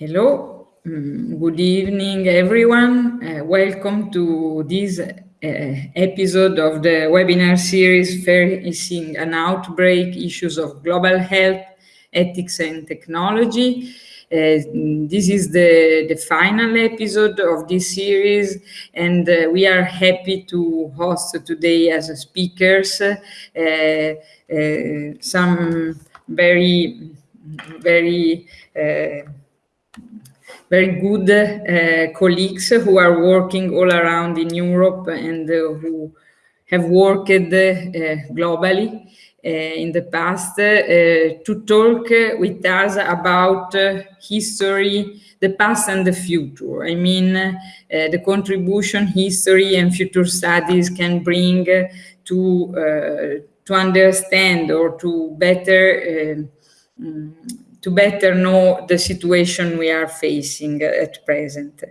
Hello, um, good evening, everyone. Uh, welcome to this uh, episode of the webinar series Facing an Outbreak, Issues of Global Health, Ethics and Technology. Uh, this is the, the final episode of this series, and uh, we are happy to host today as speakers uh, uh, some very, very very good uh, colleagues who are working all around in Europe and uh, who have worked uh, globally in the past to talk with us about history, the past and the future. I mean, uh, the contribution history and future studies can bring to uh, to understand or to better um, to better know the situation we are facing at present.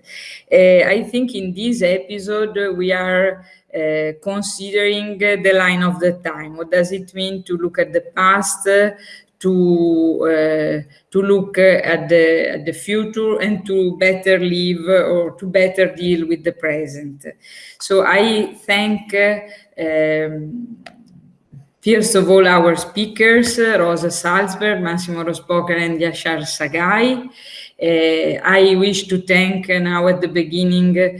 Uh, I think in this episode we are uh, considering the line of the time. What does it mean to look at the past, to uh, to look at the at the future and to better live or to better deal with the present. So I thank um, First of all, our speakers, Rosa Salzberg, Massimo Rospocher, and Yashar Saghai. Uh, I wish to thank uh, now at the beginning uh,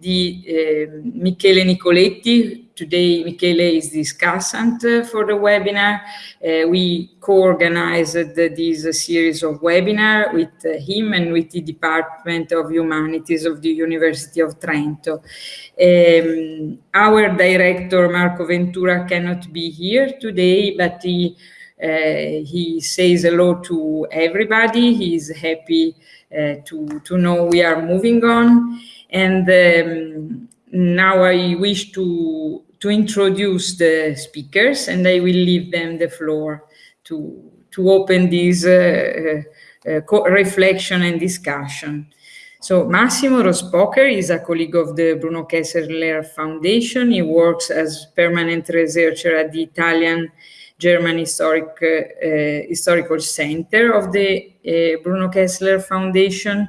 the uh, Michele Nicoletti, today Michele is discussant for the webinar. Uh, we co-organized this series of webinar with him and with the Department of Humanities of the University of Trento. Um, our director, Marco Ventura, cannot be here today, but he, uh, he says hello to everybody. He is happy uh, to, to know we are moving on. And um, now I wish to, to introduce the speakers and I will leave them the floor to, to open this uh, uh, reflection and discussion. So Massimo Rospocher is a colleague of the Bruno Kessler Foundation. He works as permanent researcher at the Italian German Historic, uh, Historical Center of the uh, Bruno Kessler Foundation.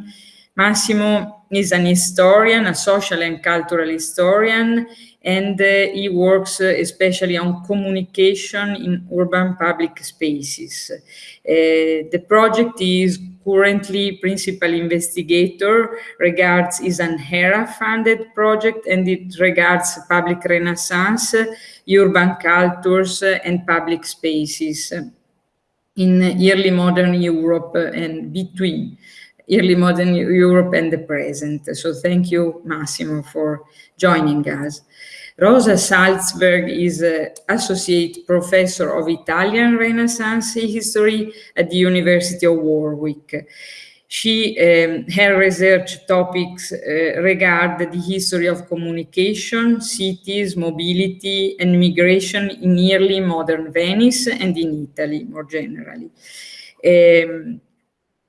Massimo is an historian, a social and cultural historian, and uh, he works uh, especially on communication in urban public spaces. Uh, the project is currently principal investigator regards is an HERA funded project and it regards public renaissance, urban cultures and public spaces in early modern Europe and between early modern Europe and the present. So thank you, Massimo, for joining us. Rosa Salzberg is an Associate Professor of Italian Renaissance History at the University of Warwick. She, um, her research topics uh, regard the history of communication, cities, mobility, and migration in early modern Venice and in Italy more generally. Um,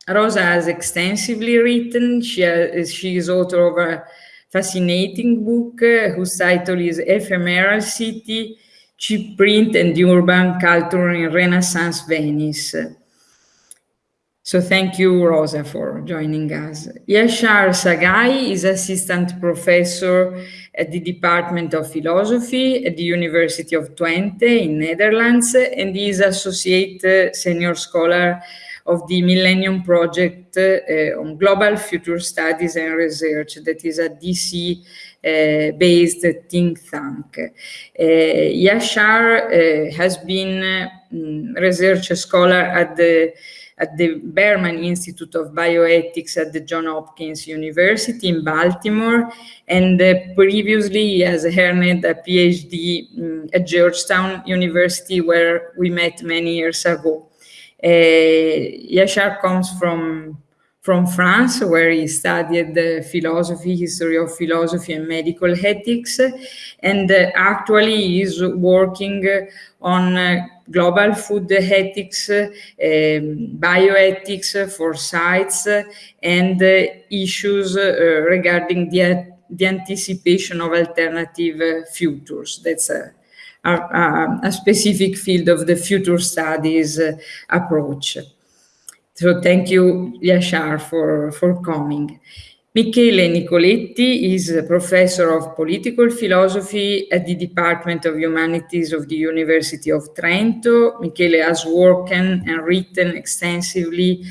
Rosa has extensively written. She, has, she is author of a fascinating book uh, whose title is Ephemeral City, Cheap Print and Urban Culture in Renaissance Venice. So thank you, Rosa, for joining us. Yashar Saghai is assistant professor at the Department of Philosophy at the University of Twente in Netherlands, and is associate senior scholar of the Millennium Project uh, on Global Future Studies and Research that is a DC uh, based think tank. Uh, Yashar has been research scholar at the at the Berman Institute of Bioethics at the Johns Hopkins University in Baltimore, and uh, previously he has earned a PhD um, at Georgetown University, where we met many years ago. Uh, Yashar comes from from France, where he studied the philosophy, history of philosophy and medical ethics, and uh, actually is working on uh, global food ethics, uh, um, bioethics foresight, and uh, issues uh, regarding the, the anticipation of alternative futures. That's a a, a, specific field of the future studies uh, approach. So thank you, Yashar, for, for coming. Michele Nicoletti is a professor of political philosophy at the Department of Humanities of the University of Trento. Michele has worked and written extensively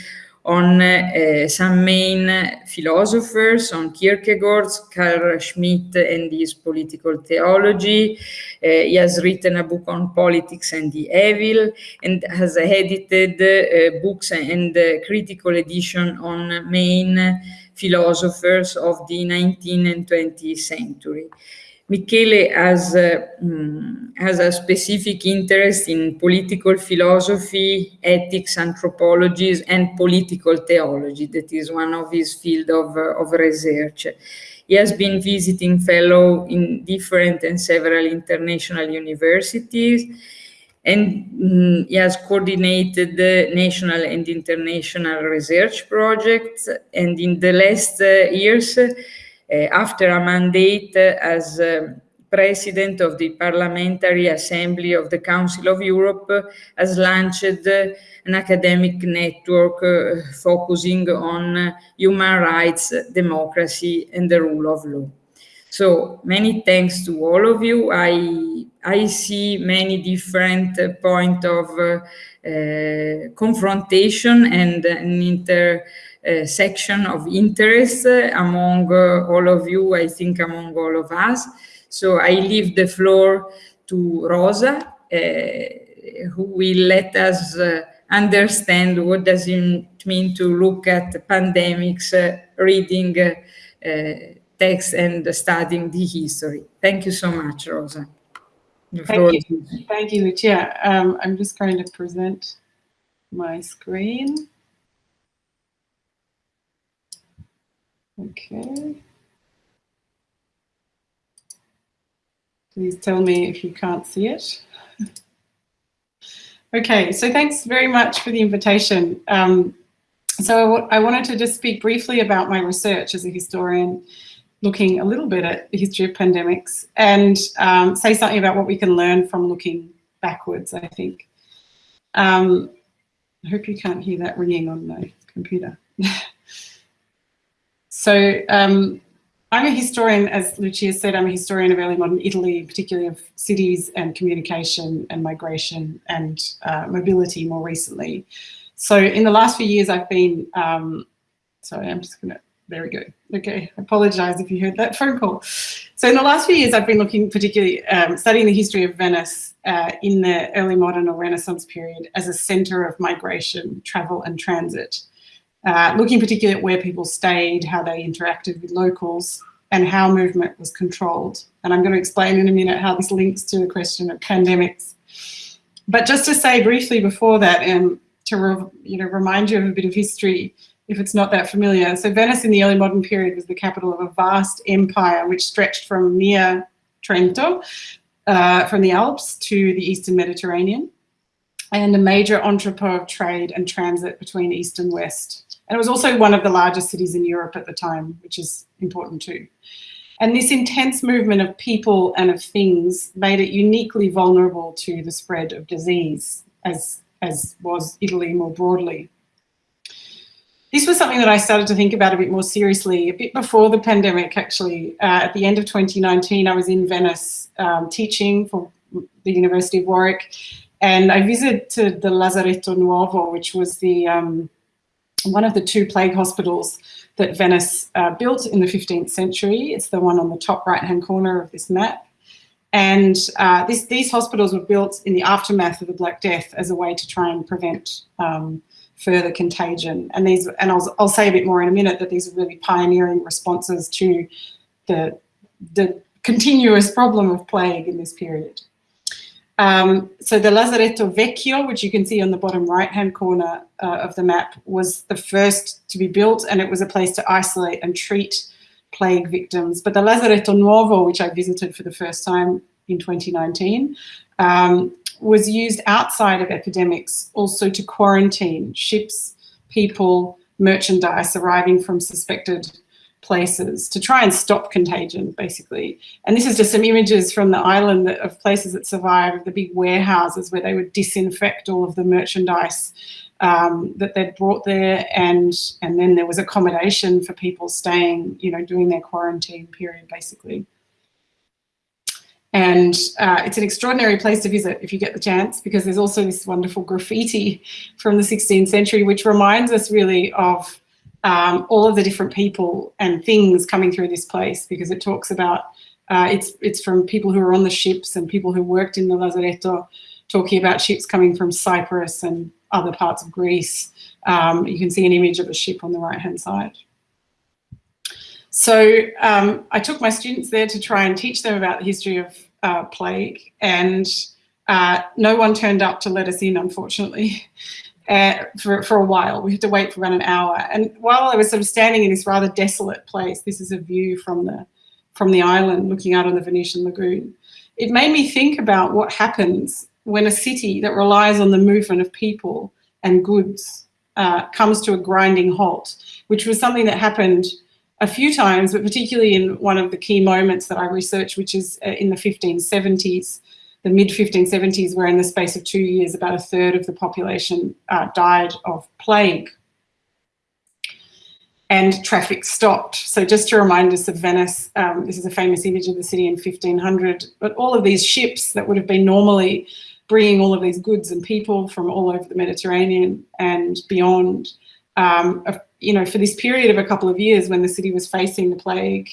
on uh, some main philosophers, on Kierkegaard, Carl Schmitt and his political theology. Uh, he has written a book on politics and the evil and has edited uh, books and critical edition on main philosophers of the 19th and 20th century. Michele has, uh, has a specific interest in political philosophy, ethics, anthropology, and political theology. That is one of his field of, uh, of research. He has been visiting fellow in different and several international universities, and um, he has coordinated the national and international research projects. And in the last uh, years, after a mandate as um, president of the Parliamentary Assembly of the Council of Europe, has launched an academic network uh, focusing on human rights, democracy, and the rule of law. So many thanks to all of you. I, I see many different uh, of uh, uh, confrontation and an inter section of interest among uh, all of you, I think among all of us. So I leave the floor to Rosa, uh, who will let us understand what does it mean to look at pandemics, reading text and studying the history. Thank you so much, Rosa. Thank you. Thank you, Lucia. Um, I'm just going to present my screen. Okay. Please tell me if you can't see it. okay, so thanks very much for the invitation. Um, so I wanted to just speak briefly about my research as a historian, looking a little bit at the history of pandemics and um, say something about what we can learn from looking backwards, I think. Um, I hope you can't hear that ringing on my computer. So um, I'm a historian, as Lucia said, I'm a historian of early modern Italy, particularly of cities and communication and migration and uh, mobility more recently. So in the last few years, I've been, um, sorry, I'm just gonna, there we go. Okay, I apologize if you heard that phone call. So in the last few years, I've been looking particularly, um, studying the history of Venice uh, in the early modern or Renaissance period as a center of migration, travel and transit uh, looking particularly at where people stayed, how they interacted with locals, and how movement was controlled. And I'm going to explain in a minute how this links to the question of pandemics. But just to say briefly before that, and um, to you know remind you of a bit of history, if it's not that familiar. So Venice in the early modern period was the capital of a vast empire which stretched from near Trento, uh, from the Alps to the Eastern Mediterranean, and a major entrepot of trade and transit between East and West. And it was also one of the largest cities in Europe at the time, which is important too. And this intense movement of people and of things made it uniquely vulnerable to the spread of disease, as, as was Italy more broadly. This was something that I started to think about a bit more seriously a bit before the pandemic, actually. Uh, at the end of 2019, I was in Venice um, teaching for the University of Warwick, and I visited the Lazaretto Nuovo, which was the um, one of the two plague hospitals that Venice uh, built in the 15th century. It's the one on the top right-hand corner of this map. And uh, this, these hospitals were built in the aftermath of the Black Death as a way to try and prevent um, further contagion. And these, and I'll, I'll say a bit more in a minute that these are really pioneering responses to the, the continuous problem of plague in this period. Um, so the Lazaretto Vecchio, which you can see on the bottom right-hand corner uh, of the map, was the first to be built and it was a place to isolate and treat plague victims. But the Lazaretto Nuovo, which I visited for the first time in 2019, um, was used outside of epidemics also to quarantine ships, people, merchandise arriving from suspected places to try and stop contagion, basically. And this is just some images from the island that, of places that survived, the big warehouses where they would disinfect all of the merchandise um, that they'd brought there, and and then there was accommodation for people staying, you know, doing their quarantine period basically. And uh, it's an extraordinary place to visit if you get the chance, because there's also this wonderful graffiti from the 16th century, which reminds us really of um, all of the different people and things coming through this place, because it talks about, uh, it's, it's from people who were on the ships and people who worked in the Lazaretto, talking about ships coming from Cyprus and other parts of Greece. Um, you can see an image of a ship on the right-hand side. So um, I took my students there to try and teach them about the history of uh, plague and uh, no one turned up to let us in, unfortunately, uh, for, for a while. We had to wait for about an hour. And while I was sort of standing in this rather desolate place, this is a view from the, from the island looking out on the Venetian lagoon, it made me think about what happens when a city that relies on the movement of people and goods uh, comes to a grinding halt, which was something that happened a few times, but particularly in one of the key moments that I researched, which is uh, in the 1570s, the mid 1570s, where in the space of two years, about a third of the population uh, died of plague and traffic stopped. So just to remind us of Venice, um, this is a famous image of the city in 1500, but all of these ships that would have been normally bringing all of these goods and people from all over the Mediterranean and beyond um, you know, for this period of a couple of years when the city was facing the plague,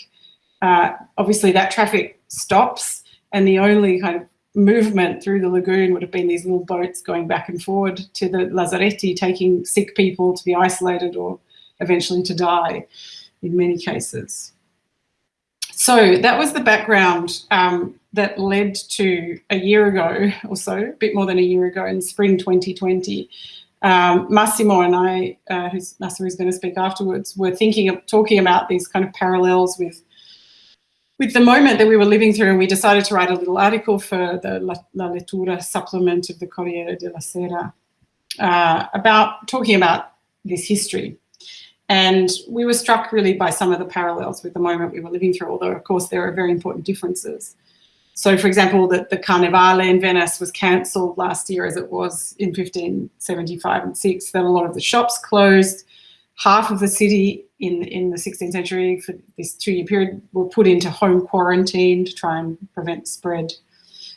uh, obviously that traffic stops and the only kind of movement through the lagoon would have been these little boats going back and forward to the Lazaretti, taking sick people to be isolated or eventually to die in many cases. So that was the background um, that led to a year ago or so, a bit more than a year ago in spring 2020, um, Massimo and I, uh, who's Massimo is going to speak afterwards, were thinking of talking about these kind of parallels with with the moment that we were living through and we decided to write a little article for the La, La Lettura supplement of the Corriere della Sera uh, about talking about this history. And we were struck really by some of the parallels with the moment we were living through, although of course there are very important differences. So for example, that the Carnevale in Venice was cancelled last year as it was in 1575 and 6, then a lot of the shops closed. Half of the city in, in the 16th century for this two-year period were put into home quarantine to try and prevent spread.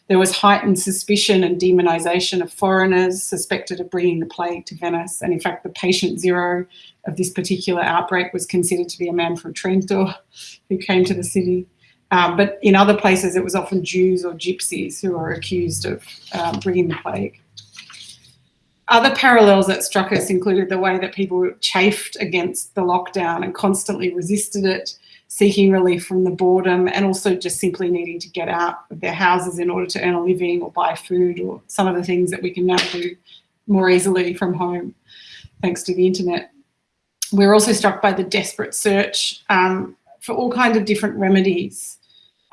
There was heightened suspicion and demonization of foreigners suspected of bringing the plague to Venice. And in fact, the patient zero of this particular outbreak was considered to be a man from Trento who came to the city. Um, but in other places, it was often Jews or gypsies who were accused of um, bringing the plague. Other parallels that struck us included the way that people chafed against the lockdown and constantly resisted it, seeking relief from the boredom and also just simply needing to get out of their houses in order to earn a living or buy food or some of the things that we can now do more easily from home thanks to the internet. We're also struck by the desperate search um, for all kinds of different remedies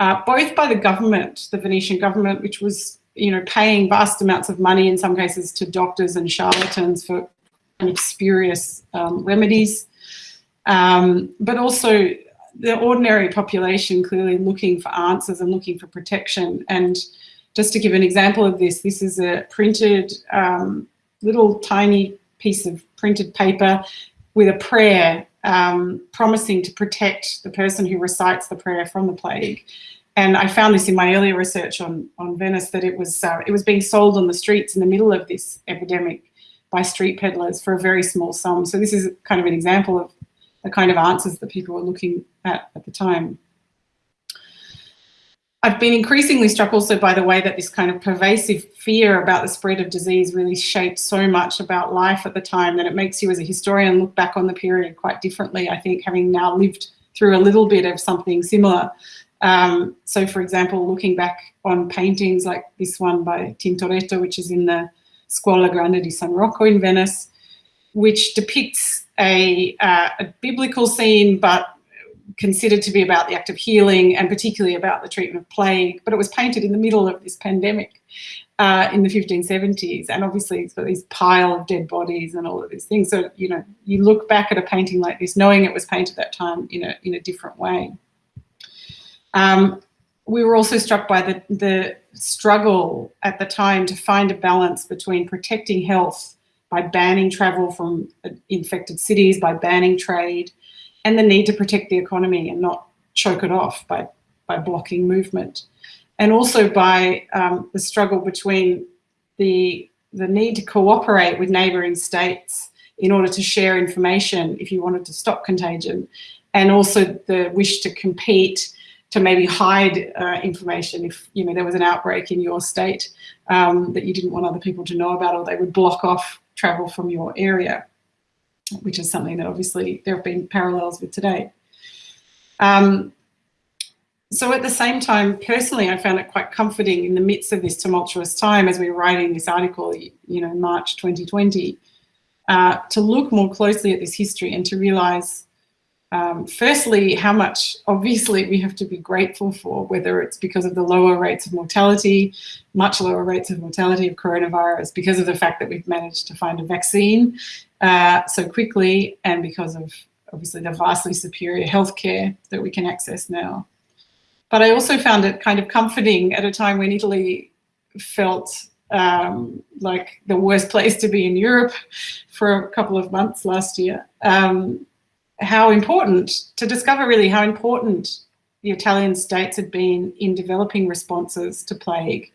uh, both by the government, the Venetian government, which was you know, paying vast amounts of money in some cases to doctors and charlatans for spurious um, remedies, um, but also the ordinary population clearly looking for answers and looking for protection. And just to give an example of this, this is a printed um, little tiny piece of printed paper with a prayer um, promising to protect the person who recites the prayer from the plague. And I found this in my earlier research on, on Venice that it was, uh, it was being sold on the streets in the middle of this epidemic by street peddlers for a very small sum. So this is kind of an example of the kind of answers that people were looking at at the time. I've been increasingly struck also by the way that this kind of pervasive fear about the spread of disease really shaped so much about life at the time that it makes you as a historian look back on the period quite differently, I think, having now lived through a little bit of something similar. Um, so for example, looking back on paintings like this one by Tintoretto, which is in the Scuola Grande di San Rocco in Venice, which depicts a, uh, a biblical scene, but considered to be about the act of healing and particularly about the treatment of plague, but it was painted in the middle of this pandemic uh, in the 1570s. And obviously it's got these pile of dead bodies and all of these things. So, you know, you look back at a painting like this, knowing it was painted that time in a, in a different way. Um, we were also struck by the, the struggle at the time to find a balance between protecting health by banning travel from infected cities, by banning trade, and the need to protect the economy and not choke it off by, by blocking movement. And also by um, the struggle between the, the need to cooperate with neighbouring states in order to share information if you wanted to stop contagion, and also the wish to compete to maybe hide uh, information if you know there was an outbreak in your state um, that you didn't want other people to know about, or they would block off travel from your area, which is something that obviously there have been parallels with today. Um, so at the same time, personally, I found it quite comforting in the midst of this tumultuous time as we were writing this article, you know, March 2020, uh, to look more closely at this history and to realize um, firstly, how much obviously we have to be grateful for, whether it's because of the lower rates of mortality, much lower rates of mortality of coronavirus, because of the fact that we've managed to find a vaccine uh, so quickly, and because of obviously the vastly superior healthcare that we can access now. But I also found it kind of comforting at a time when Italy felt um, like the worst place to be in Europe for a couple of months last year. Um, how important, to discover really how important the Italian states had been in developing responses to plague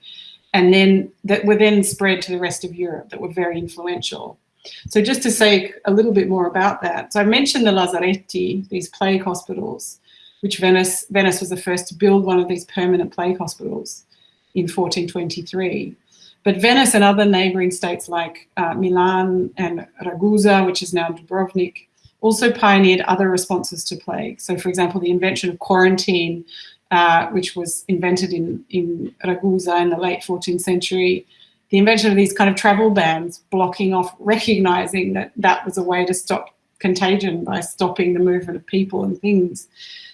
and then that were then spread to the rest of Europe that were very influential. So just to say a little bit more about that. So I mentioned the Lazaretti, these plague hospitals, which Venice, Venice was the first to build one of these permanent plague hospitals in 1423. But Venice and other neighboring states like uh, Milan and Ragusa, which is now Dubrovnik, also pioneered other responses to plague. So for example, the invention of quarantine, uh, which was invented in, in Ragusa in the late 14th century, the invention of these kind of travel bans, blocking off, recognizing that that was a way to stop contagion by stopping the movement of people and things.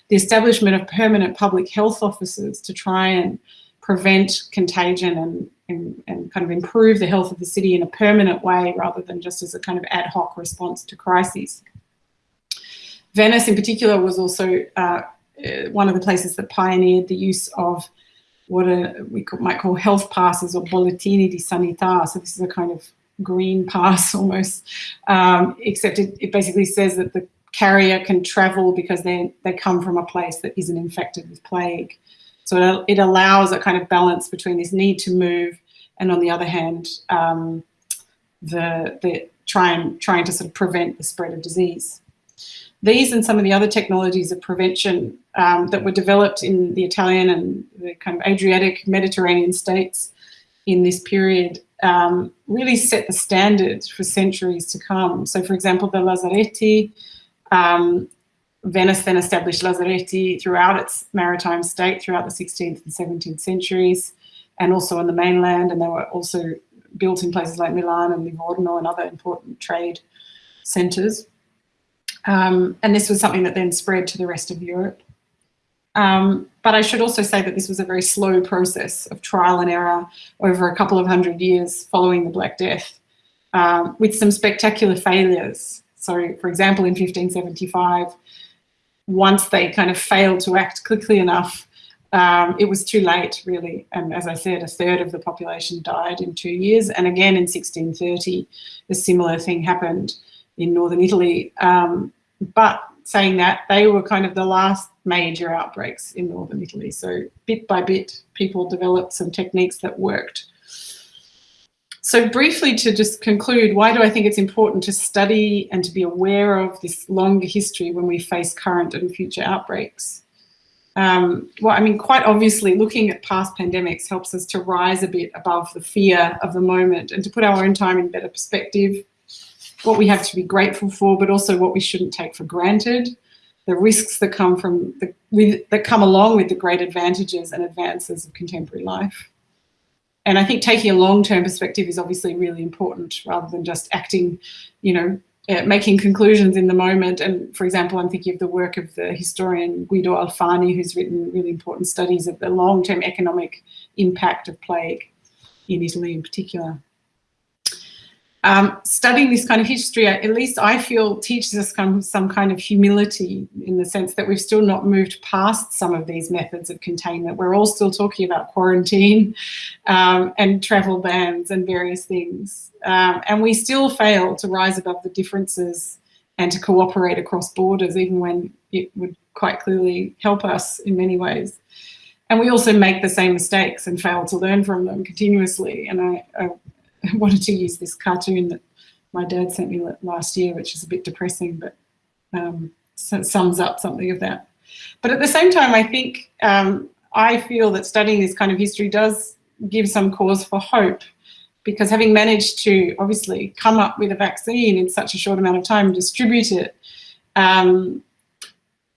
The establishment of permanent public health officers to try and prevent contagion and, and, and, kind of improve the health of the city in a permanent way rather than just as a kind of ad hoc response to crises. Venice in particular was also uh, uh, one of the places that pioneered the use of what a, we might call health passes or bollettini di sanità. So this is a kind of green pass almost, um, except it, it, basically says that the carrier can travel because they, they come from a place that isn't infected with plague. So it, it allows a kind of balance between this need to move and on the other hand, um, the, the trying, trying to sort of prevent the spread of disease. These and some of the other technologies of prevention um, that were developed in the Italian and the kind of Adriatic Mediterranean states in this period um, really set the standard for centuries to come. So for example, the Lazaretti, um, Venice then established Lazaretti throughout its maritime state throughout the 16th and 17th centuries and also on the mainland and they were also built in places like Milan and Livorno and other important trade centres. Um, and this was something that then spread to the rest of Europe. Um, but I should also say that this was a very slow process of trial and error over a couple of hundred years following the Black Death, um, with some spectacular failures. So, for example, in 1575, once they kind of failed to act quickly enough, um, it was too late, really. And as I said, a third of the population died in two years. And again, in 1630, a similar thing happened in northern Italy. Um, but saying that, they were kind of the last major outbreaks in northern Italy. So bit by bit, people developed some techniques that worked. So briefly to just conclude, why do I think it's important to study and to be aware of this longer history when we face current and future outbreaks? Um, well, I mean, quite obviously, looking at past pandemics helps us to rise a bit above the fear of the moment and to put our own time in better perspective what we have to be grateful for, but also what we shouldn't take for granted, the risks that come from the with, that come along with the great advantages and advances of contemporary life. And I think taking a long-term perspective is obviously really important rather than just acting, you know, uh, making conclusions in the moment. And for example, I'm thinking of the work of the historian Guido Alfani, who's written really important studies of the long-term economic impact of plague in Italy in particular. Um, studying this kind of history, at least I feel, teaches us some kind of humility in the sense that we've still not moved past some of these methods of containment. We're all still talking about quarantine um, and travel bans and various things. Um, and we still fail to rise above the differences and to cooperate across borders, even when it would quite clearly help us in many ways. And we also make the same mistakes and fail to learn from them continuously. And I, I wanted to use this cartoon that my dad sent me last year, which is a bit depressing, but um, sums up something of that. But at the same time, I think um, I feel that studying this kind of history does give some cause for hope because having managed to obviously come up with a vaccine in such a short amount of time and distribute it, um,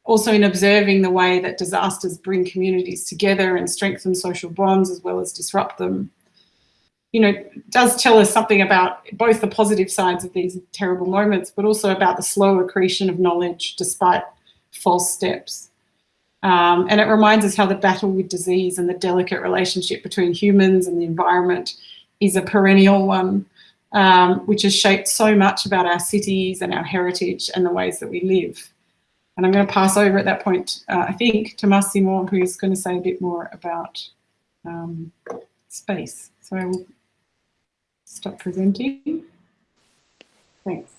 also in observing the way that disasters bring communities together and strengthen social bonds as well as disrupt them, you know, does tell us something about both the positive sides of these terrible moments, but also about the slow accretion of knowledge despite false steps. Um, and it reminds us how the battle with disease and the delicate relationship between humans and the environment is a perennial one, um, which has shaped so much about our cities and our heritage and the ways that we live. And I'm going to pass over at that point, uh, I think, to Massimo, who's going to say a bit more about um, space. So I will stop presenting. Thanks.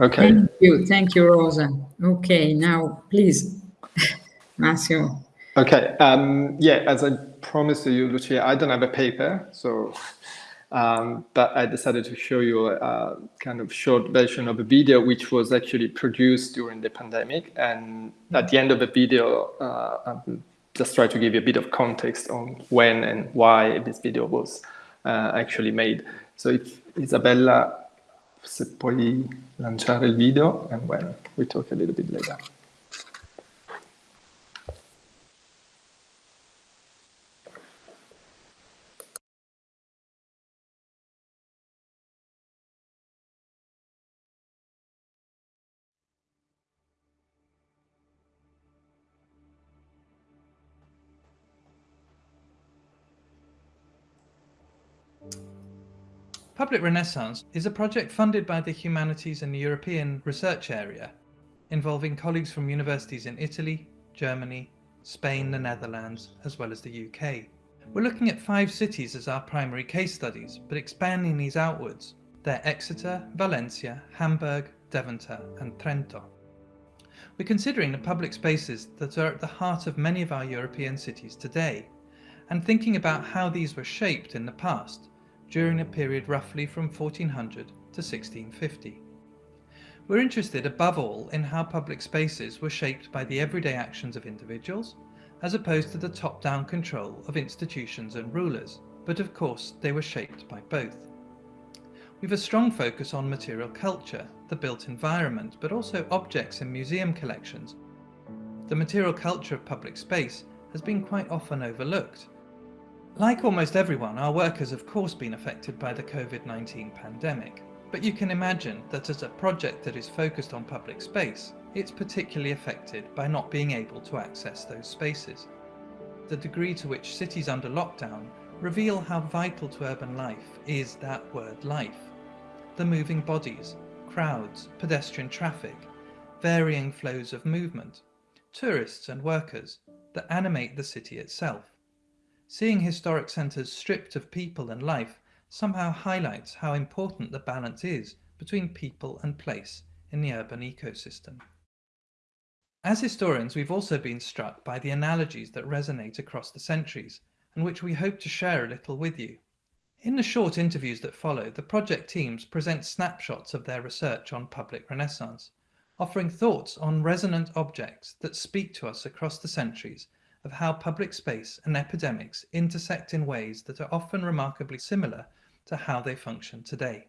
Okay. Thank you. Thank you, Rosa. Okay, now please, Massimo. Okay. Um, yeah, as I promised you, Lucia, I don't have a paper, so um, but I decided to show you a, kind of short version of a video which was actually produced during the pandemic. And at the end of the video, uh, I'll just try to give you a bit of context on when and why this video was uh, actually made. So if Isabella, se puoi lanciare il video, and when we talk a little bit later. Public Renaissance is a project funded by the Humanities and European Research Area, involving colleagues from universities in Italy, Germany, Spain, the Netherlands, as well as the UK. We're looking at five cities as our primary case studies, but expanding these outwards. They're Exeter, Valencia, Hamburg, Deventer and Trento. We're considering the public spaces that are at the heart of many of our European cities today, and thinking about how these were shaped in the past during a period roughly from 1400 to 1650. We're interested above all in how public spaces were shaped by the everyday actions of individuals, as opposed to the top-down control of institutions and rulers, but of course they were shaped by both. We've a strong focus on material culture, the built environment, but also objects in museum collections. The material culture of public space has been quite often overlooked, like almost everyone, our work has of course been affected by the COVID-19 pandemic, but you can imagine that as a project that is focused on public space, it's particularly affected by not being able to access those spaces. The degree to which cities under lockdown reveal how vital to urban life is that word life. The moving bodies, crowds, pedestrian traffic, varying flows of movement, tourists and workers that animate the city itself. Seeing historic centres stripped of people and life somehow highlights how important the balance is between people and place in the urban ecosystem. As historians, we've also been struck by the analogies that resonate across the centuries, and which we hope to share a little with you. In the short interviews that follow, the project teams present snapshots of their research on public renaissance, offering thoughts on resonant objects that speak to us across the centuries of how public space and epidemics intersect in ways that are often remarkably similar to how they function today.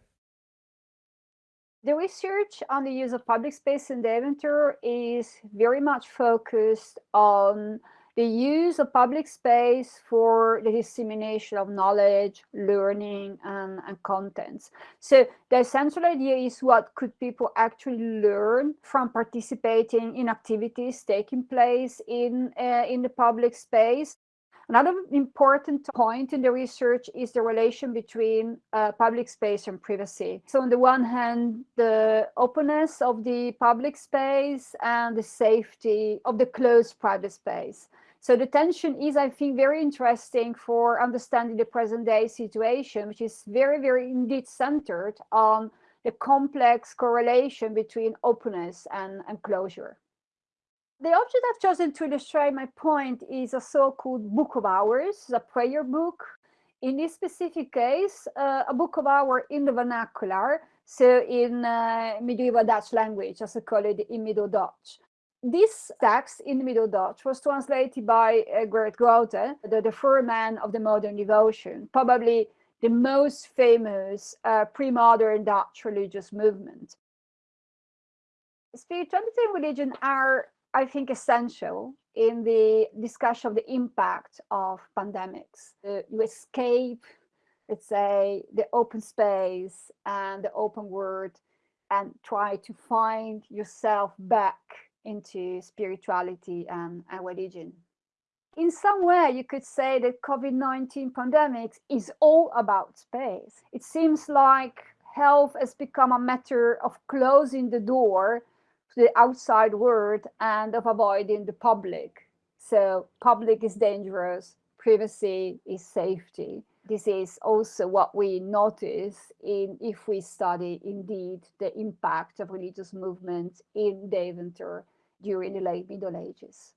The research on the use of public space in Deventer is very much focused on the use of public space for the dissemination of knowledge, learning, and, and contents. So the central idea is what could people actually learn from participating in activities taking place in, uh, in the public space. Another important point in the research is the relation between uh, public space and privacy. So on the one hand, the openness of the public space and the safety of the closed private space. So the tension is, I think, very interesting for understanding the present day situation, which is very, very indeed centered on the complex correlation between openness and, and closure. The object I've chosen to illustrate my point is a so-called book of hours, a prayer book. In this specific case, uh, a book of hours in the vernacular, so in uh, medieval Dutch language, as I call it in Middle Dutch. This text in the Middle Dutch was translated by uh, Groote, the, the first man of the modern devotion, probably the most famous uh, pre-modern Dutch religious movement. Spirituality and religion are I think, essential in the discussion of the impact of pandemics. Uh, you escape, let's say, the open space and the open world and try to find yourself back into spirituality and, religion. In some way, you could say that COVID-19 pandemic is all about space. It seems like health has become a matter of closing the door to the outside world and of avoiding the public. So public is dangerous, privacy is safety. This is also what we notice in if we study indeed the impact of religious movements in Deventer during the late Middle Ages.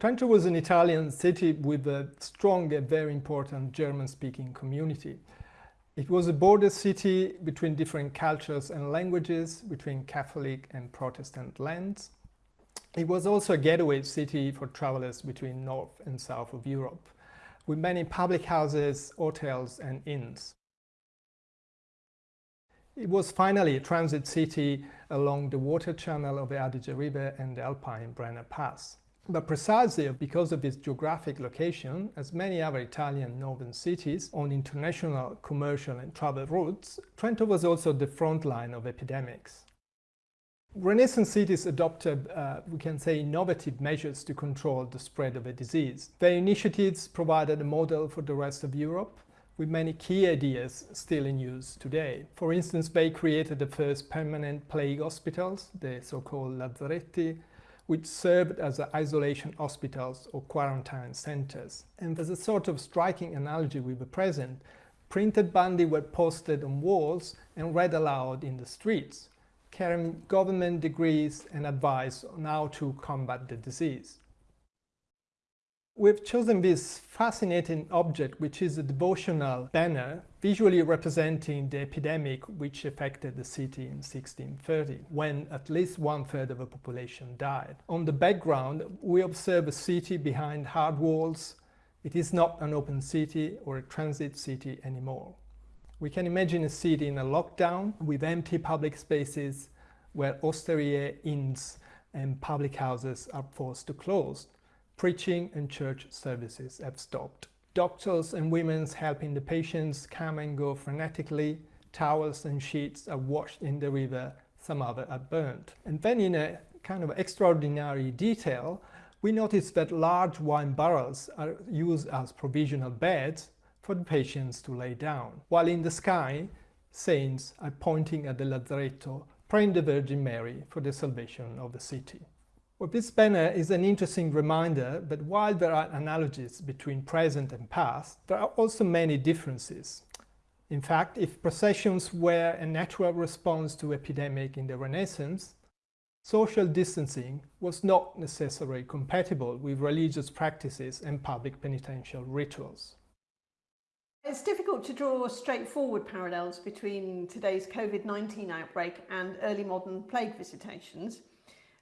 Trento was an Italian city with a strong and very important German-speaking community. It was a border city between different cultures and languages, between Catholic and Protestant lands. It was also a gateway city for travelers between north and south of Europe, with many public houses, hotels and inns. It was finally a transit city along the water channel of the Adige River and the Alpine Brenner Pass. But precisely because of its geographic location, as many other Italian northern cities on international commercial and travel routes, Trento was also the front line of epidemics. Renaissance cities adopted, uh, we can say, innovative measures to control the spread of a disease. Their initiatives provided a model for the rest of Europe, with many key ideas still in use today. For instance, they created the first permanent plague hospitals, the so-called lazzaretti, which served as isolation hospitals or quarantine centers. And as a sort of striking analogy with the present, printed bandi were posted on walls and read aloud in the streets, carrying government decrees and advice on how to combat the disease. We've chosen this fascinating object, which is a devotional banner visually representing the epidemic which affected the city in 1630, when at least one-third of the population died. On the background, we observe a city behind hard walls. It is not an open city or a transit city anymore. We can imagine a city in a lockdown with empty public spaces where osterie, inns and public houses are forced to close preaching and church services have stopped. Doctors and women helping the patients come and go frenetically, towels and sheets are washed in the river, some other are burnt. And then in a kind of extraordinary detail, we notice that large wine barrels are used as provisional beds for the patients to lay down, while in the sky, saints are pointing at the Lazaretto, praying the Virgin Mary for the salvation of the city. Well, this banner is an interesting reminder that while there are analogies between present and past, there are also many differences. In fact, if processions were a natural response to epidemic in the Renaissance, social distancing was not necessarily compatible with religious practices and public penitential rituals. It's difficult to draw straightforward parallels between today's COVID-19 outbreak and early modern plague visitations.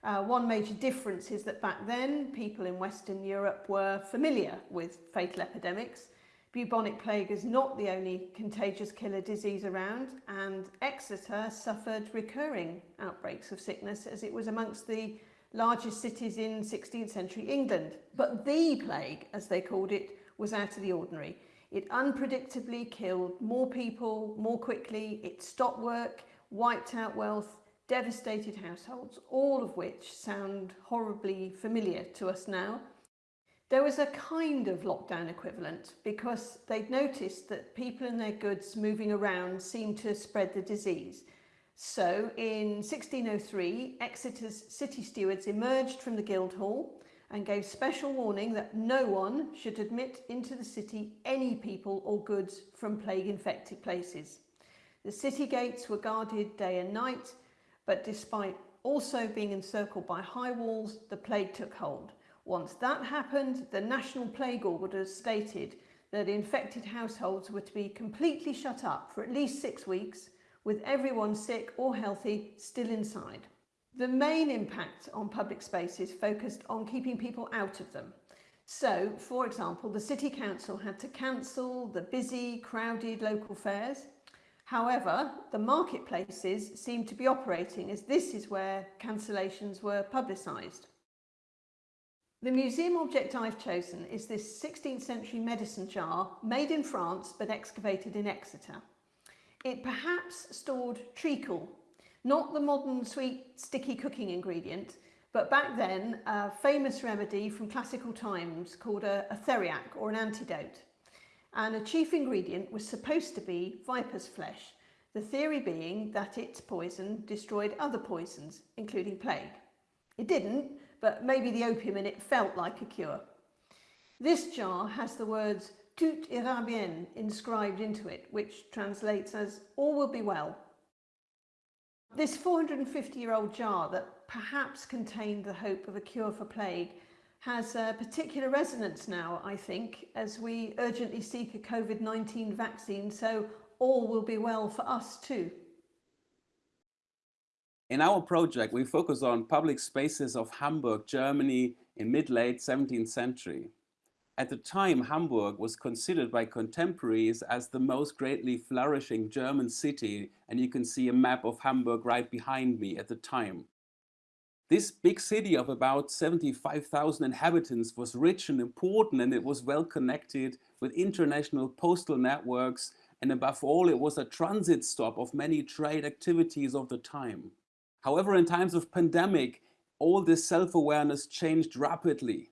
Uh, one major difference is that back then people in Western Europe were familiar with fatal epidemics. Bubonic plague is not the only contagious killer disease around and Exeter suffered recurring outbreaks of sickness as it was amongst the largest cities in 16th century England. But the plague, as they called it, was out of the ordinary. It unpredictably killed more people more quickly, it stopped work, wiped out wealth devastated households, all of which sound horribly familiar to us now. There was a kind of lockdown equivalent because they'd noticed that people and their goods moving around seemed to spread the disease. So in 1603, Exeter's city stewards emerged from the Guildhall and gave special warning that no one should admit into the city any people or goods from plague infected places. The city gates were guarded day and night, but despite also being encircled by high walls, the plague took hold. Once that happened, the National Plague Orders stated that infected households were to be completely shut up for at least six weeks, with everyone sick or healthy still inside. The main impact on public spaces focused on keeping people out of them. So, for example, the City Council had to cancel the busy, crowded local fairs. However, the marketplaces seemed to be operating as this is where cancellations were publicised. The museum object I've chosen is this 16th century medicine jar made in France but excavated in Exeter. It perhaps stored treacle, not the modern sweet sticky cooking ingredient, but back then a famous remedy from classical times called a, a theriac or an antidote. And a chief ingredient was supposed to be viper's flesh, the theory being that its poison destroyed other poisons, including plague. It didn't, but maybe the opium in it felt like a cure. This jar has the words tout ira bien inscribed into it, which translates as all will be well. This 450 year old jar that perhaps contained the hope of a cure for plague has a particular resonance now, I think, as we urgently seek a COVID-19 vaccine, so all will be well for us too. In our project, we focus on public spaces of Hamburg, Germany in mid-late 17th century. At the time, Hamburg was considered by contemporaries as the most greatly flourishing German city, and you can see a map of Hamburg right behind me at the time. This big city of about 75,000 inhabitants was rich and important and it was well connected with international postal networks and above all it was a transit stop of many trade activities of the time. However, in times of pandemic, all this self-awareness changed rapidly.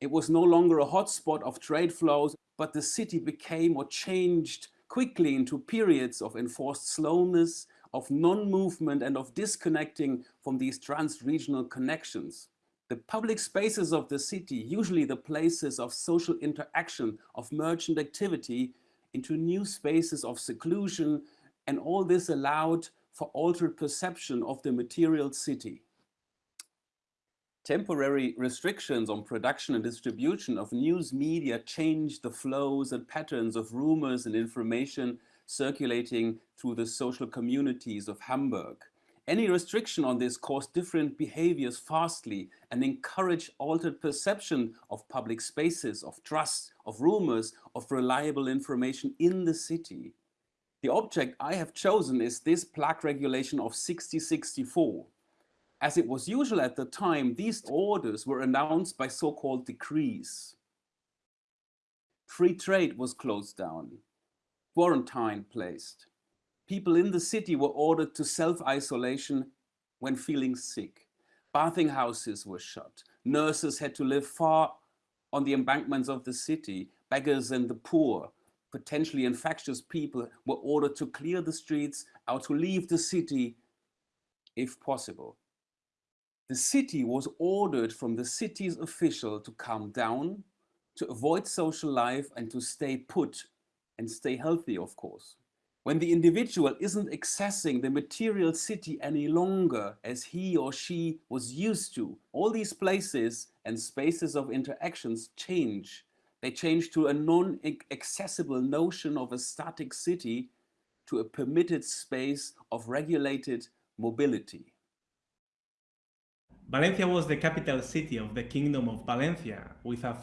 It was no longer a hotspot of trade flows, but the city became or changed quickly into periods of enforced slowness, of non-movement and of disconnecting from these trans-regional connections. The public spaces of the city, usually the places of social interaction, of merchant activity, into new spaces of seclusion, and all this allowed for altered perception of the material city. Temporary restrictions on production and distribution of news media changed the flows and patterns of rumors and information circulating through the social communities of Hamburg. Any restriction on this caused different behaviors fastly and encouraged altered perception of public spaces, of trust, of rumors, of reliable information in the city. The object I have chosen is this plaque regulation of 6064. As it was usual at the time, these orders were announced by so-called decrees. Free trade was closed down, quarantine placed. People in the city were ordered to self-isolation when feeling sick. Bathing houses were shut. Nurses had to live far on the embankments of the city. Beggars and the poor potentially infectious people were ordered to clear the streets or to leave the city if possible. The city was ordered from the city's official to calm down, to avoid social life and to stay put and stay healthy, of course. When the individual isn't accessing the material city any longer as he or she was used to, all these places and spaces of interactions change they change to a non-accessible notion of a static city to a permitted space of regulated mobility. Valencia was the capital city of the Kingdom of Valencia, with a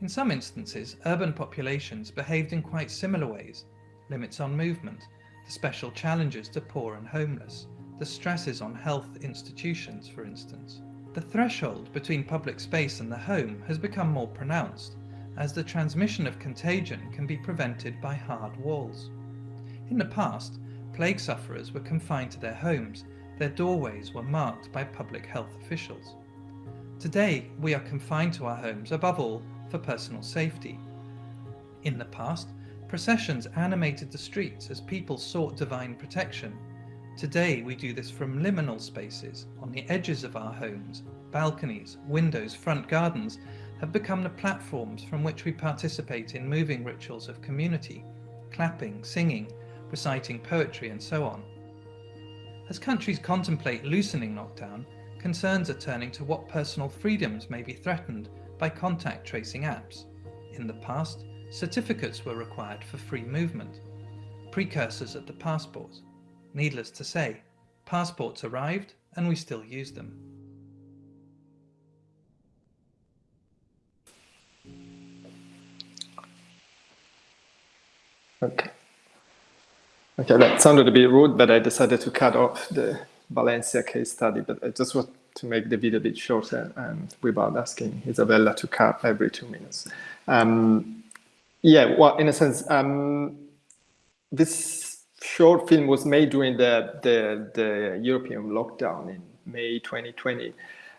In some instances, urban populations behaved in quite similar ways. Limits on movement, the special challenges to poor and homeless, the stresses on health institutions, for instance. The threshold between public space and the home has become more pronounced, as the transmission of contagion can be prevented by hard walls. In the past, plague sufferers were confined to their homes, their doorways were marked by public health officials. Today, we are confined to our homes above all for personal safety. In the past, processions animated the streets as people sought divine protection Today we do this from liminal spaces on the edges of our homes. Balconies, windows, front gardens have become the platforms from which we participate in moving rituals of community, clapping, singing, reciting poetry and so on. As countries contemplate loosening lockdown, concerns are turning to what personal freedoms may be threatened by contact tracing apps. In the past, certificates were required for free movement, precursors of the passport. Needless to say, passports arrived and we still use them. Okay. Okay, that sounded a bit rude, but I decided to cut off the Valencia case study, but I just want to make the video a bit shorter and without asking Isabella to cut every two minutes. Um, yeah, well, in a sense, um, this short film was made during the, the, the European lockdown in May 2020.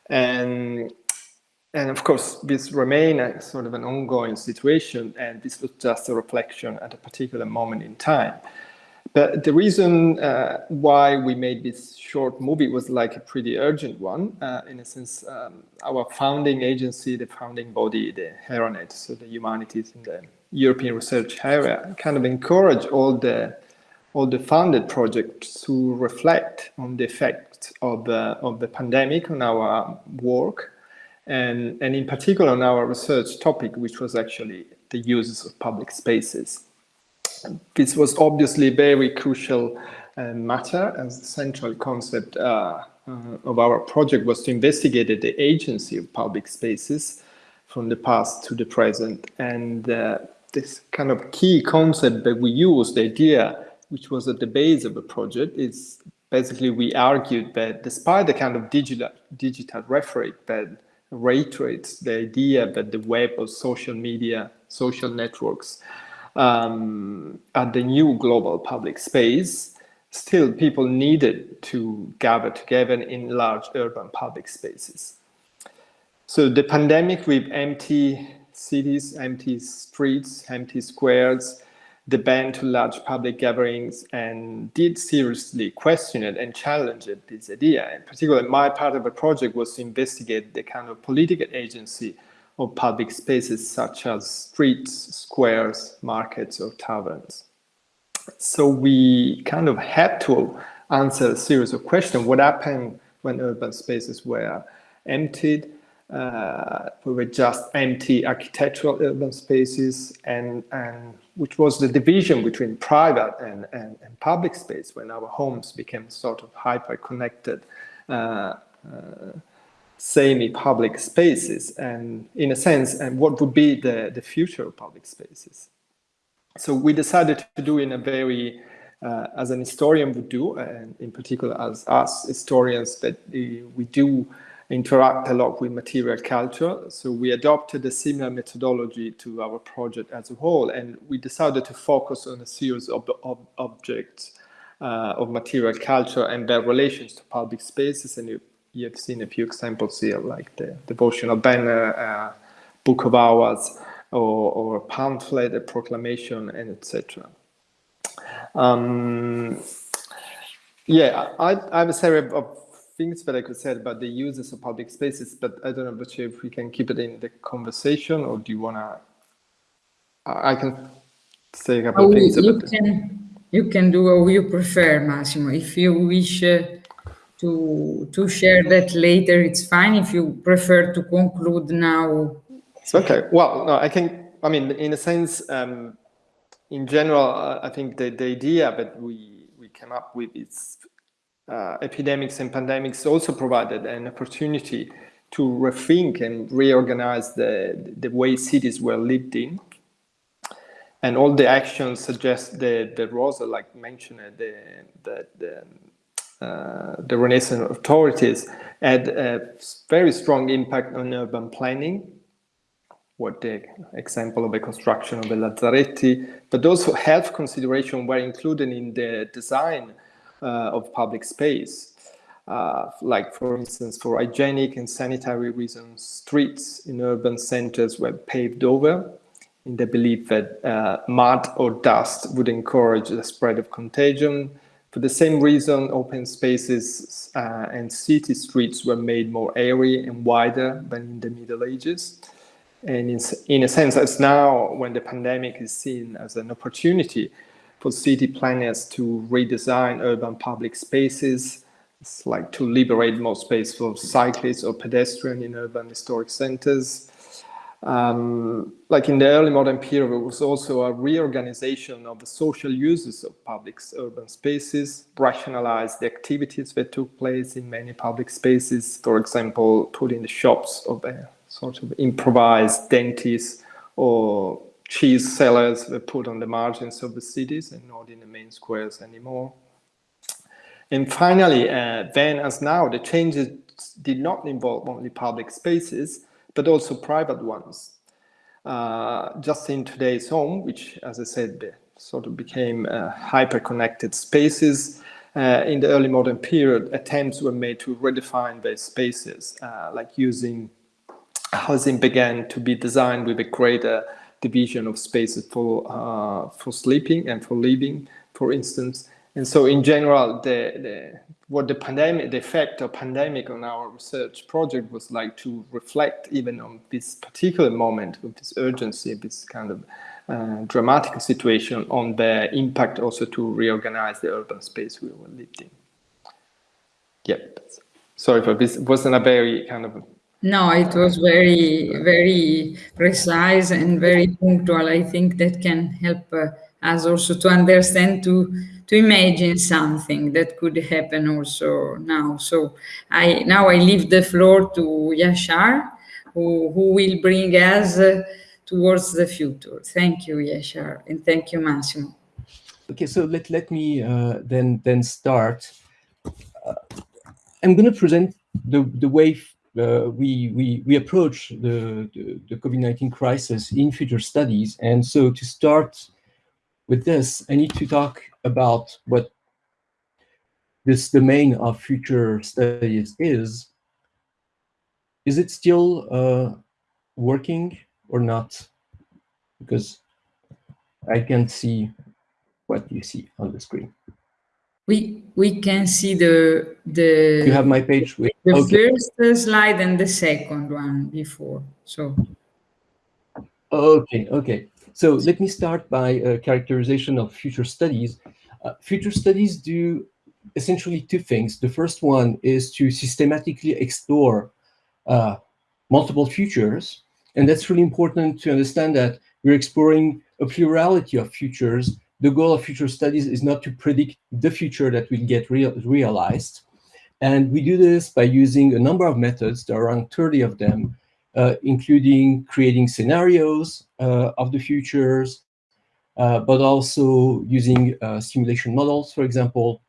And, and of course, this remained a sort of an ongoing situation, and this was just a reflection at a particular moment in time. But the reason uh, why we made this short movie was like a pretty urgent one. Uh, in a sense, um, our founding agency, the founding body, the HERANET, so the humanities in the European research area, kind of encourage all the all the funded projects to reflect on the effects of the, of the pandemic on our work and, and in particular on our research topic, which was actually the uses of public spaces. This was obviously a very crucial uh, matter as the central concept uh, uh, of our project was to investigate the agency of public spaces from the past to the present. And uh, this kind of key concept that we use, the idea which was at the base of the project, is basically we argued that despite the kind of digital, digital rhetoric that reiterates the idea that the web or social media, social networks um, are the new global public space, still people needed to gather together in large urban public spaces. So the pandemic with empty cities, empty streets, empty squares, the ban to large public gatherings and did seriously question it and challenge it, this idea. In particular, my part of the project was to investigate the kind of political agency of public spaces such as streets, squares, markets, or taverns. So we kind of had to answer a series of questions. What happened when urban spaces were emptied? Uh, we were just empty architectural urban spaces and, and which was the division between private and, and, and public space when our homes became sort of hyper-connected uh, uh, semi-public spaces and in a sense and what would be the, the future of public spaces. So we decided to do in a very, uh, as an historian would do, and in particular as us historians that we do interact a lot with material culture. So we adopted a similar methodology to our project as a whole, and we decided to focus on a series of, of objects uh, of material culture and their relations to public spaces. And you, you have seen a few examples here, like the devotional banner, uh, book of hours, or, or a pamphlet, a proclamation, and etc. Um, yeah, I, I have a series of things that I could say about the uses of public spaces, but I don't know, but if we can keep it in the conversation or do you want to, I can say a couple oh, of things you can. You can do what you prefer, Massimo. If you wish uh, to, to share that later, it's fine. If you prefer to conclude now. It's okay. Well, no, I can, I mean, in a sense, um, in general, uh, I think the, the idea that we, we came up with is uh, epidemics and pandemics also provided an opportunity to rethink and reorganize the, the way cities were lived in. And all the actions suggest that, that Rosa, like mentioned, the, the, the, uh, the Renaissance authorities had a very strong impact on urban planning, what the example of the construction of the Lazzaretti, but also health consideration were included in the design uh, of public space. Uh, like for instance, for hygienic and sanitary reasons, streets in urban centers were paved over in the belief that uh, mud or dust would encourage the spread of contagion. For the same reason, open spaces uh, and city streets were made more airy and wider than in the Middle Ages. And in, in a sense, as now when the pandemic is seen as an opportunity for city planners to redesign urban public spaces, it's like to liberate more space for cyclists or pedestrians in urban historic centers, um, like in the early modern period, there was also a reorganization of the social uses of public urban spaces, rationalized the activities that took place in many public spaces, for example, putting the shops of a sort of improvised dentist or cheese sellers were put on the margins of the cities and not in the main squares anymore. And finally, uh, then as now, the changes did not involve only public spaces, but also private ones. Uh, just in today's home, which, as I said, sort of became uh, hyper-connected spaces, uh, in the early modern period, attempts were made to redefine these spaces, uh, like using housing began to be designed with a greater division of spaces for uh, for sleeping and for living, for instance. And so, in general, the, the what the pandemic, the effect of pandemic on our research project was like to reflect even on this particular moment with this urgency, this kind of uh, dramatic situation on the impact also to reorganize the urban space we were lived in. Yep. Sorry for this. Wasn't a very kind of no, it was very, very precise and very punctual. I think that can help uh, us also to understand to to imagine something that could happen also now. So I now I leave the floor to Yashar, who, who will bring us uh, towards the future. Thank you, Yashar, and thank you, Massimo. Okay, so let, let me uh, then, then start. Uh, I'm going to present the, the way uh, we, we, we approach the, the, the COVID-19 crisis in future studies. And so to start with this, I need to talk about what this domain of future studies is. Is it still uh, working or not? Because I can't see what you see on the screen. We we can see the the. You have my page. With, the okay. first slide and the second one before. So. Okay. Okay. So let me start by a characterization of future studies. Uh, future studies do essentially two things. The first one is to systematically explore uh, multiple futures. And that's really important to understand that we're exploring a plurality of futures. The goal of future studies is not to predict the future that will get real realized. And we do this by using a number of methods, there are around 30 of them, uh, including creating scenarios uh, of the futures, uh, but also using simulation models, for example,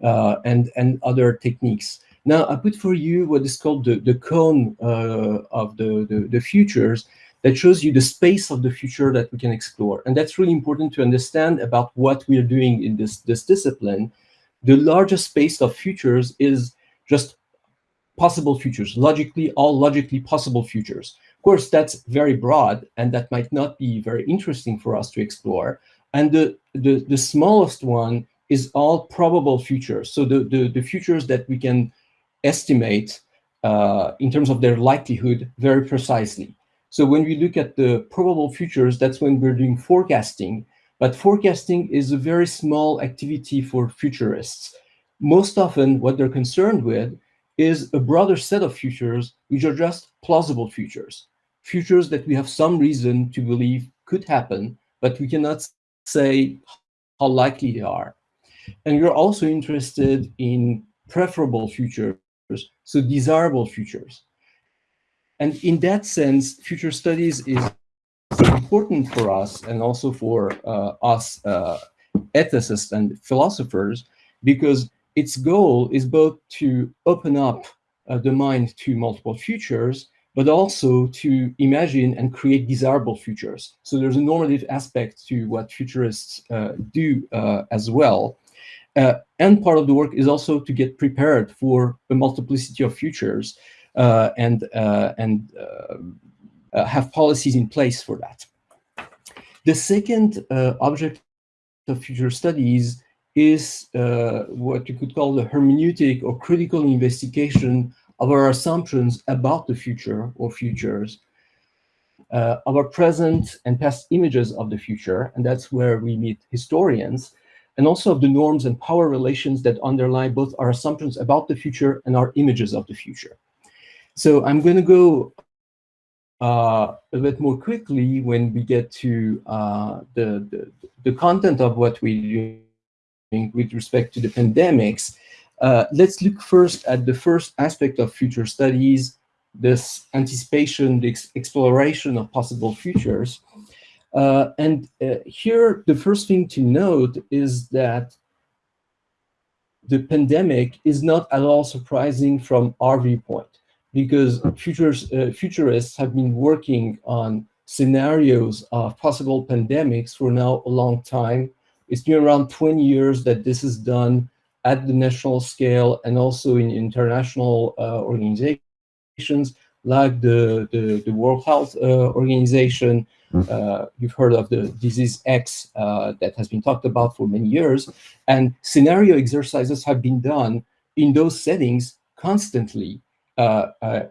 and, and other techniques. Now, I put for you what is called the, the cone of the, the, the futures, that shows you the space of the future that we can explore. And that's really important to understand about what we are doing in this, this discipline. The largest space of futures is just possible futures, logically, all logically possible futures. Of course, that's very broad, and that might not be very interesting for us to explore. And the, the, the smallest one is all probable futures. So the, the, the futures that we can estimate uh, in terms of their likelihood very precisely. So when we look at the probable futures, that's when we're doing forecasting. But forecasting is a very small activity for futurists. Most often, what they're concerned with is a broader set of futures, which are just plausible futures, futures that we have some reason to believe could happen, but we cannot say how likely they are. And we're also interested in preferable futures, so desirable futures. And in that sense, future studies is important for us and also for uh, us uh, ethicists and philosophers, because its goal is both to open up the mind to multiple futures, but also to imagine and create desirable futures. So there's a normative aspect to what futurists uh, do uh, as well. Uh, and part of the work is also to get prepared for a multiplicity of futures uh, and, uh, and uh, have policies in place for that. The second object of future studies is what you could call the hermeneutic or critical investigation of our assumptions about the future or futures, uh, of our present and past images of the future, and that's where we meet historians, and also of the norms and power relations that underlie both our assumptions about the future and our images of the future. So I'm going to go uh, a bit more quickly when we get to uh, the, the, the content of what we're doing with respect to the pandemics. Uh, let's look first at the first aspect of future studies, this anticipation, the ex exploration of possible futures. Uh, and uh, here, the first thing to note is that the pandemic is not at all surprising from our viewpoint, because futures, uh, futurists have been working on scenarios of possible pandemics for now a long time. It's been around 20 years that this is done at the national scale and also in international uh, organizations like the, the, the World Health uh, Organization. Mm-hmm. Uh, you've heard of the disease X uh, that has been talked about for many years. And scenario exercises have been done in those settings constantly,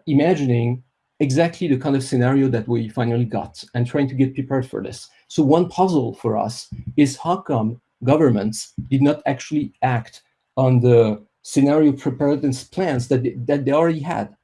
imagining exactly the kind of scenario that we finally got and trying to get prepared for this. So one puzzle for us is how come governments did not actually act on the scenario preparedness plans that they, that they already had.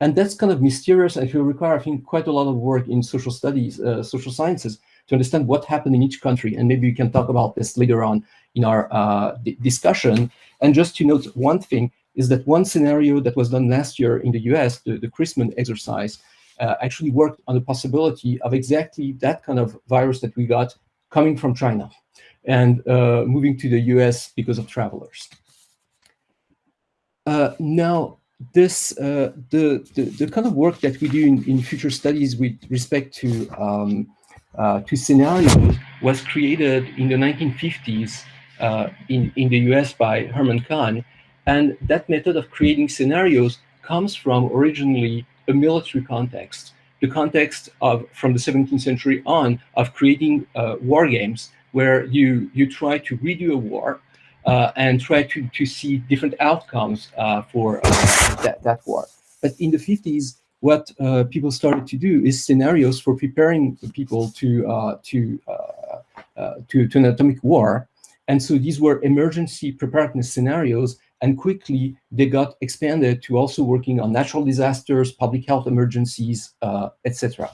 And that's kind of mysterious and will require, I think, quite a lot of work in social studies, uh, social sciences, to understand what happened in each country. And maybe we can talk about this later on in our uh, discussion. And just to note one thing is that one scenario that was done last year in the US, the, the CRISPR exercise, uh, actually worked on the possibility of exactly that kind of virus that we got coming from China and uh, moving to the US because of travelers. Uh, now, this uh, the, the, the kind of work that we do in, in future studies with respect to um, uh, to scenarios was created in the 1950s uh, in in the U.S. by Herman Kahn, and that method of creating scenarios comes from originally a military context, the context of from the 17th century on of creating uh, war games where you you try to redo a war uh, and try to, to see different outcomes uh, for uh, that, that war. But in the 50s, what uh, people started to do is scenarios for preparing people to, uh, to, to, to an atomic war. And so these were emergency preparedness scenarios and quickly they got expanded to also working on natural disasters, public health emergencies, etc.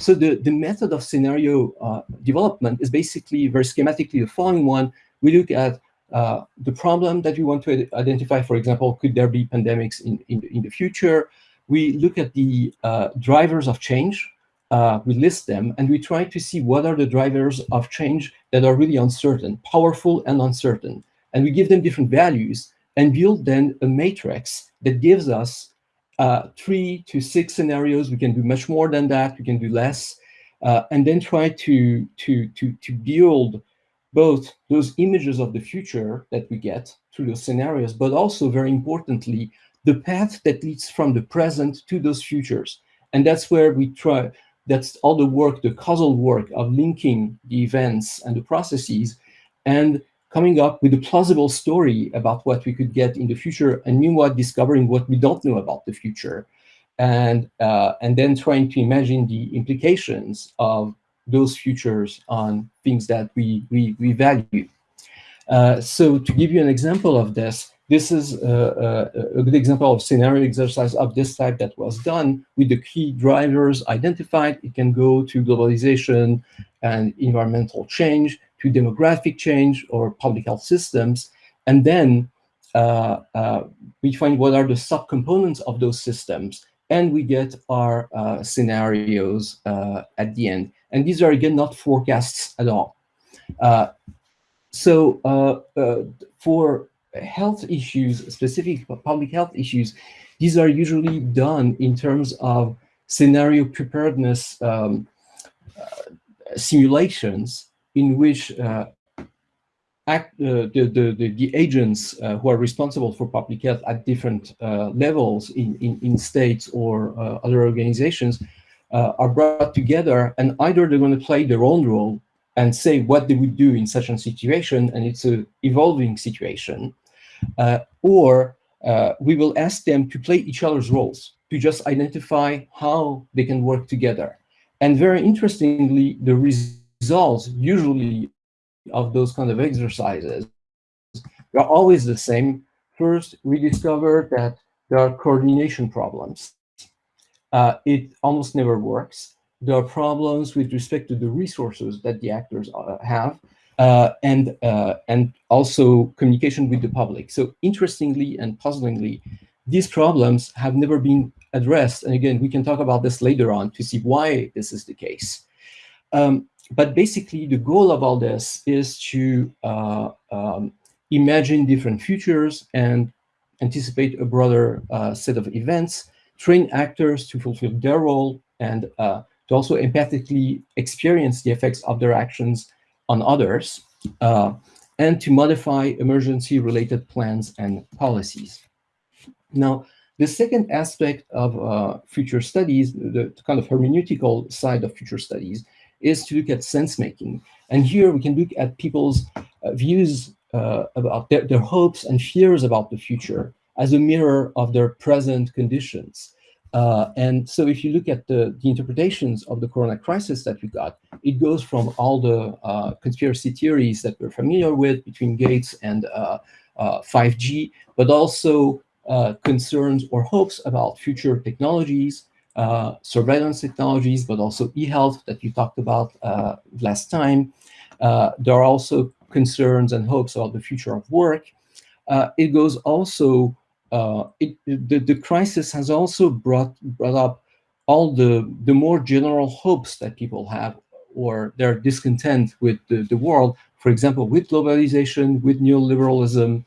So the, the method of scenario uh, development is basically very schematically the following one. We look at uh, the problem that we want to identify, for example, could there be pandemics in, in, in the future? We look at the uh, drivers of change, uh, we list them, and we try to see what are the drivers of change that are really uncertain, powerful and uncertain. And we give them different values and build then a matrix that gives us uh, three to six scenarios. We can do much more than that, we can do less, uh, and then try to, to, to, to build both those images of the future that we get through those scenarios, but also very importantly, the path that leads from the present to those futures. And that's where we try, that's all the work, the causal work of linking the events and the processes and coming up with a plausible story about what we could get in the future and meanwhile discovering what we don't know about the future and, uh, and then trying to imagine the implications of those futures on things that we, we, we value. Uh, so to give you an example of this, this is a, a, a, good example of scenario exercise of this type that was done with the key drivers identified. It can go to globalization and environmental change, to demographic change or public health systems. And then uh, uh, we find what are the subcomponents of those systems and we get our uh, scenarios uh, at the end. And these are, again, not forecasts at all. Uh, so uh, for health issues, specific public health issues, these are usually done in terms of scenario preparedness um, simulations in which uh, act, uh, the, the, the, the, agents uh, who are responsible for public health at different uh, levels in, in, in, states or uh, other organizations are brought together and either they're going to play their own role and say what they would do in such a situation, and it's an evolving situation, or we will ask them to play each other's roles, to just identify how they can work together. And very interestingly, the results usually of those kind of exercises are always the same. First, we discover that there are coordination problems. Uh, it almost never works. There are problems with respect to the resources that the actors uh, have, uh, and uh, and also communication with the public. So interestingly and puzzlingly, these problems have never been addressed. And again, we can talk about this later on to see why this is the case. Um, but basically, the goal of all this is to uh, um, imagine different futures and anticipate a broader uh, set of events, train actors to fulfill their role, and uh, to also empathically experience the effects of their actions on others, uh, and to modify emergency-related plans and policies. Now, the second aspect of uh, future studies, the kind of hermeneutical side of future studies, is to look at sense making. And here we can look at people's uh, views uh, about their, their hopes and fears about the future as a mirror of their present conditions. Uh, and so if you look at the, the, interpretations of the corona crisis that we got, it goes from all the uh, conspiracy theories that we're familiar with between Gates and 5G, uh, uh, but also concerns or hopes about future technologies, uh, surveillance technologies, but also e-health that you talked about uh, last time. Uh, there are also concerns and hopes about the future of work. Uh, it goes also, uh, it, the, the crisis has also brought, brought up all the, the more general hopes that people have or their discontent with the, the world, for example, with globalization, with neoliberalism,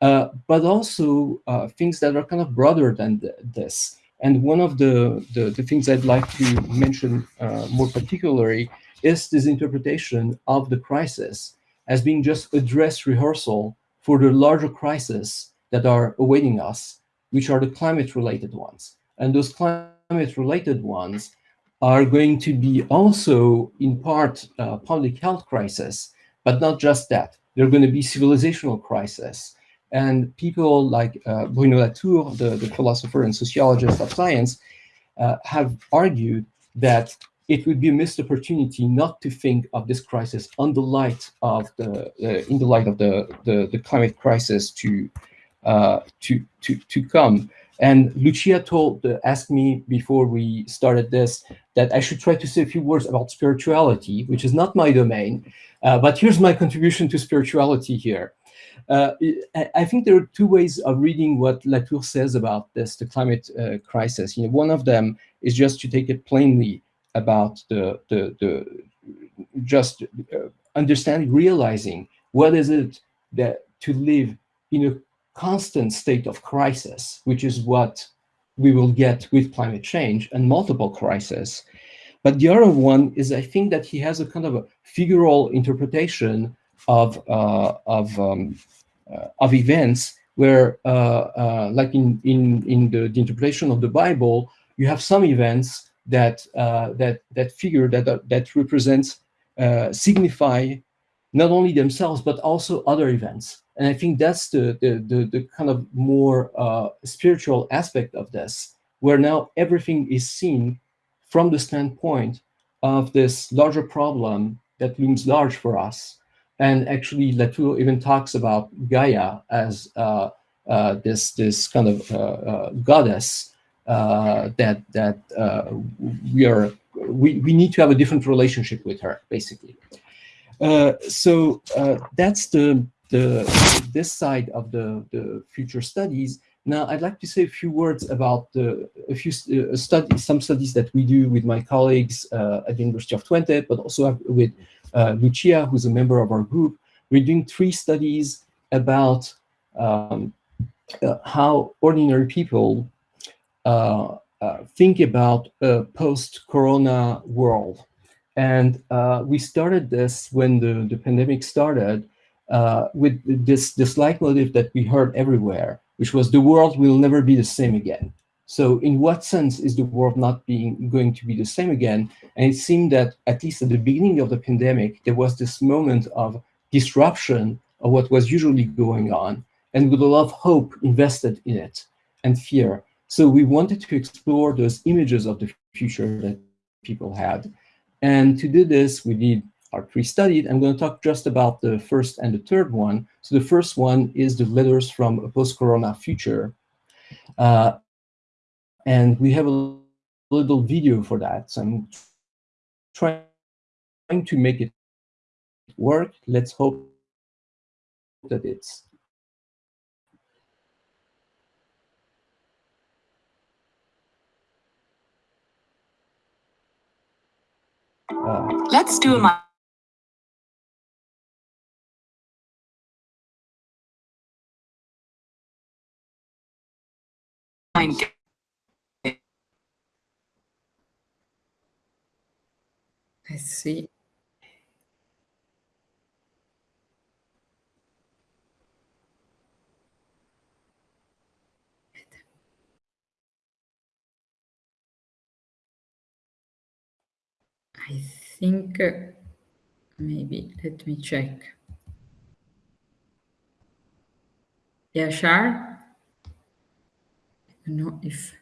uh, but also things that are kind of broader than th this. And one of the, the, the things I'd like to mention uh, more particularly is this interpretation of the crisis as being just a dress rehearsal for the larger crises that are awaiting us, which are the climate-related ones. And those climate-related ones are going to be also, in part, uh, public health crisis, but not just that. They're going to be civilizational crisis. And people like uh, Bruno Latour, the, the philosopher and sociologist of science, uh, have argued that it would be a missed opportunity not to think of this crisis on the light of the uh, in the light of the the, the climate crisis to uh, to to to come. And Lucia told uh, asked me before we started this that I should try to say a few words about spirituality, which is not my domain, uh, but here's my contribution to spirituality here. Uh, I think there are two ways of reading what Latour says about this, the climate uh, crisis. You know, one of them is just to take it plainly about the, the, the just uh, understanding, realizing what is it that to live in a constant state of crisis, which is what we will get with climate change and multiple crises. But the other one is I think that he has a kind of a figural interpretation of, uh, of um, uh, of events where, uh, like in, in, in the, the, interpretation of the Bible, you have some events that, that, that figure, that, that represent, signify not only themselves, but also other events. And I think that's the, the, the, the kind of more spiritual aspect of this, where now everything is seen from the standpoint of this larger problem that looms large for us, and actually, Latour even talks about Gaia as uh, uh, this this kind of uh, uh goddess uh, that that we are we we need to have a different relationship with her, basically. so that's the the this side of the the future studies. Now, I'd like to say a few words about the, a few uh, studies, some studies that we do with my colleagues uh, at the University of Twente, but also with Lucia, who's a member of our group. We're doing three studies about um, uh, how ordinary people uh, uh, think about a post-corona world. And uh, we started this when the, the pandemic started uh, with this, this leitmotif that we heard everywhere, which was the world will never be the same again. So in what sense is the world not being going to be the same again? And it seemed that at least at the beginning of the pandemic, there was this moment of disruption of what was usually going on and with a lot of hope invested in it and fear. So we wanted to explore those images of the future that people had. And to do this, we did our three studies. I'm going to talk just about the first and the third one. So the first one is the letters from a post-corona future. Uh, and we have a little video for that. So I'm trying to make it work. Let's hope that it's uh, Let's do my mind I see. I think uh, maybe let me check. Yeah, Yashar? I don't know if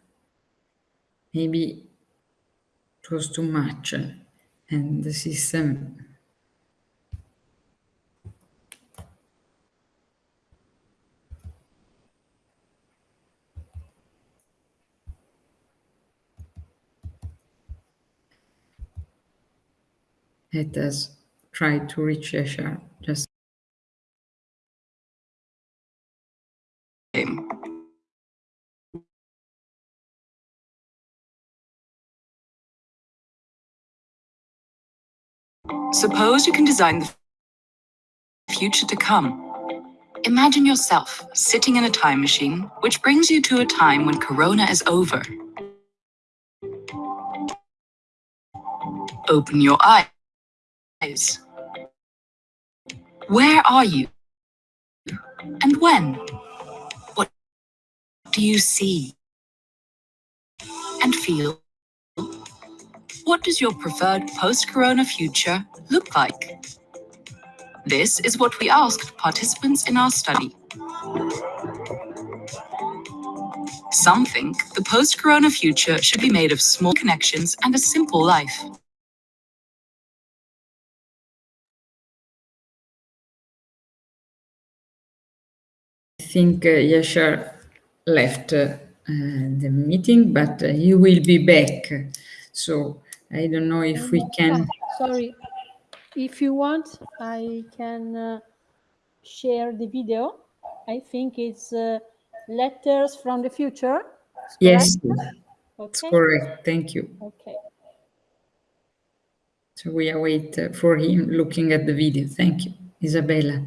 maybe it was too much and the system let us try to reach Yashar just Suppose you can design the future to come. Imagine yourself sitting in a time machine, which brings you to a time when Corona is over. Open your eyes. Where are you? And when? What do you see? And feel? What does your preferred post-corona future look like? This is what we asked participants in our study. Some think the post-corona future should be made of small connections and a simple life. I think uh, Yashar left uh, the meeting, but uh, he will be back. So I don't know if we can. Sorry, if you want, I can uh, share the video. I think it's uh, letters from the future. Yes, Okay. it's correct. Thank you. Okay. So we await uh, for him looking at the video. Thank you, Isabella.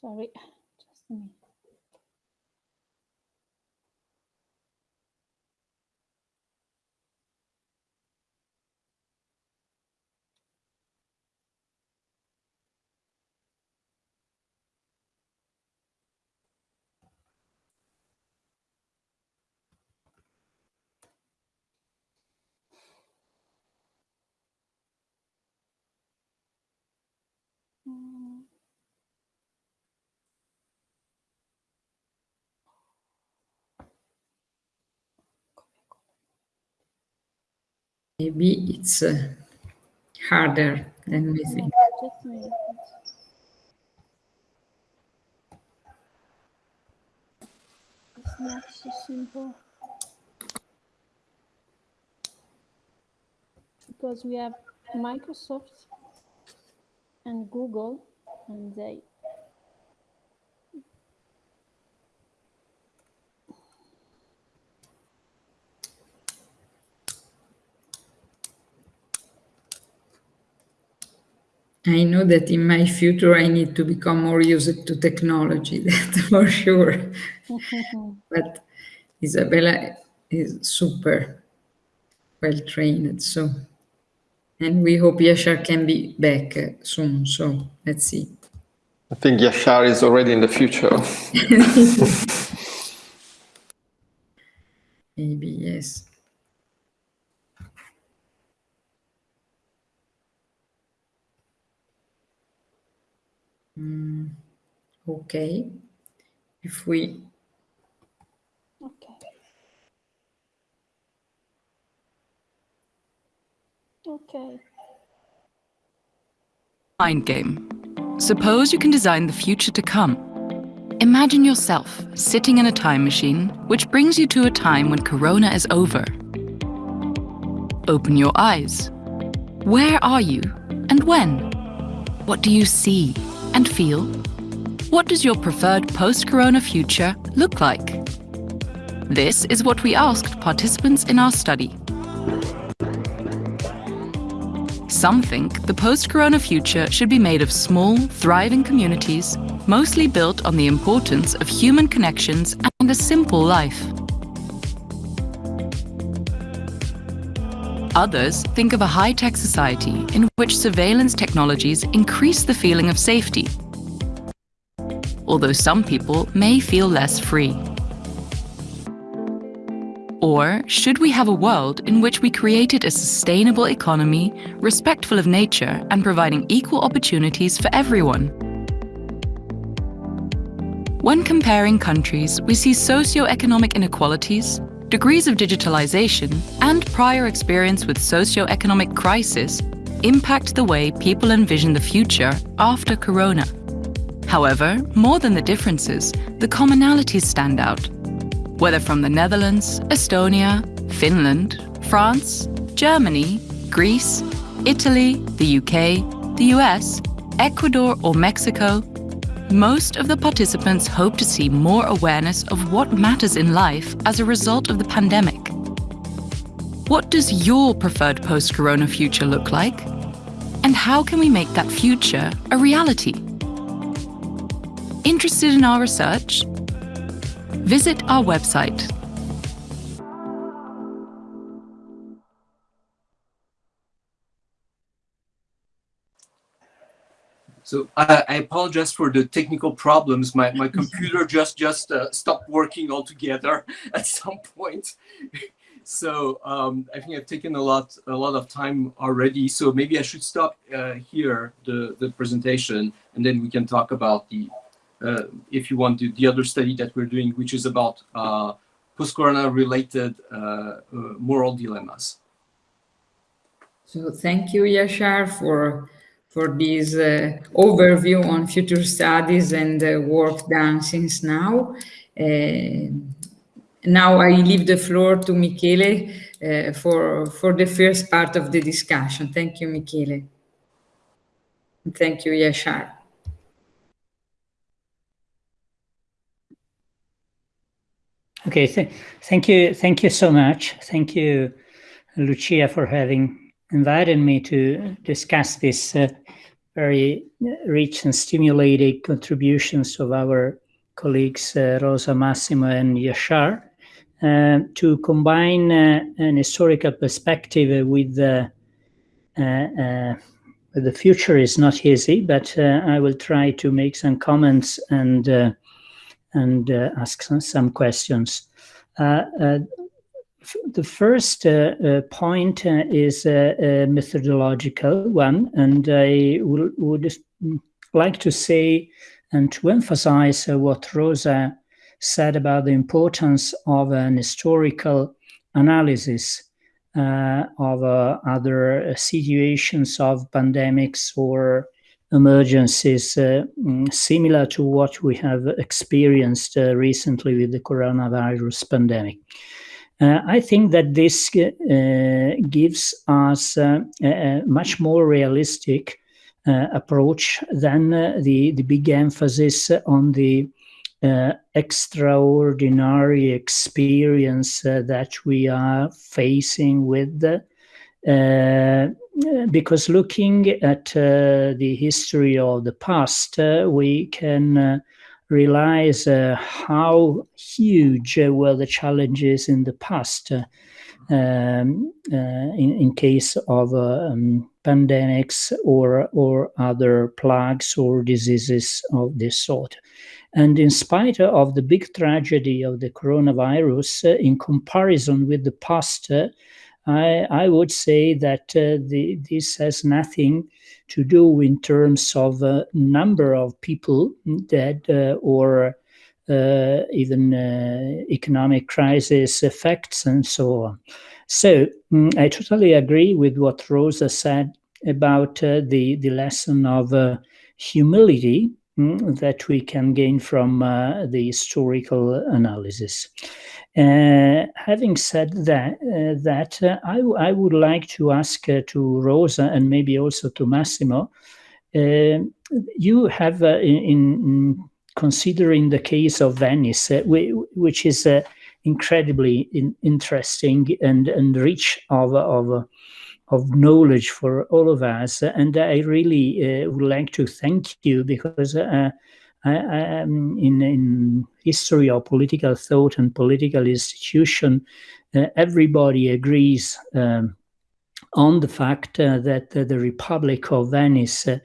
Sorry, Maybe it's uh, harder than we think. It's not so simple. Because we have Microsoft and Google and they I know that in my future I need to become more used to technology, that for sure. but Isabella is super well trained, so and we hope Yashar can be back uh, soon. So let's see. I think Yashar is already in the future. Maybe yes. Mm, okay. If we Okay. Okay. Mind game. Suppose you can design the future to come. Imagine yourself sitting in a time machine which brings you to a time when Corona is over. Open your eyes. Where are you and when? What do you see and feel? What does your preferred post-Corona future look like? This is what we asked participants in our study. Some think the post-corona future should be made of small, thriving communities, mostly built on the importance of human connections and a simple life. Others think of a high-tech society in which surveillance technologies increase the feeling of safety, although some people may feel less free. Or should we have a world in which we created a sustainable economy, respectful of nature and providing equal opportunities for everyone? When comparing countries, we see socio-economic inequalities, degrees of digitalization, and prior experience with socio-economic crisis impact the way people envision the future after Corona. However, more than the differences, the commonalities stand out whether from the Netherlands, Estonia, Finland, France, Germany, Greece, Italy, the UK, the US, Ecuador or Mexico, most of the participants hope to see more awareness of what matters in life as a result of the pandemic. What does your preferred post-corona future look like? And how can we make that future a reality? Interested in our research? Visit our website. So I, I apologize for the technical problems. My, my computer just just uh, stopped working altogether at some point. so um, I think I've taken a lot a lot of time already. So maybe I should stop uh, here the the presentation, and then we can talk about the uh, if you want to the other study that we're doing, which is about uh, post-corona related uh, uh, moral dilemmas. So thank you, Yashar, for for this uh, overview on future studies and uh, work done since now. Uh, now I leave the floor to Michele for, for the first part of the discussion. Thank you, Michele. Thank you, Yashar. Okay, th thank you, thank you so much. Thank you, Lucia, for having invited me to discuss this uh, very rich and stimulating contributions of our colleagues uh, Rosa, Massimo and Yashar. Uh, to combine uh, an historical perspective with uh, uh, the future is not easy, but I will try to make some comments and and ask some, some questions the first uh, uh, point uh, is a, methodological one, and I would like to say and to emphasize what Rosa said about the importance of an historical analysis uh, of uh, other situations of pandemics or emergencies uh, mm, similar to what we have experienced recently with the coronavirus pandemic. Uh, I think that this uh, gives us uh, a much more realistic uh, approach than uh, the, the big emphasis on the uh, extraordinary experience that we are facing with because looking at uh, the history of the past, uh, we can uh, realize how huge were the challenges in the past. Um, in, in case of um, pandemics or or other plagues or diseases of this sort. And in spite of the big tragedy of the coronavirus, uh, in comparison with the past, uh, I, I, would say that uh, the, this has nothing to do in terms of uh, number of people dead uh, or uh, even economic crisis effects and so on. So mm, I totally agree with what Rosa said about the, the lesson of humility mm, that we can gain from uh, the historical analysis. Uh, having said that, uh, that uh, I, I, would like to ask to Rosa and maybe also to Massimo, uh, you have in, in, considering the case of Venice, which is incredibly in, interesting and, and rich of, of of knowledge for all of us. And I really uh, would like to thank you because uh, in, in history of political thought and political institution, uh, everybody agrees um, on the fact uh, that the Republic of Venice uh,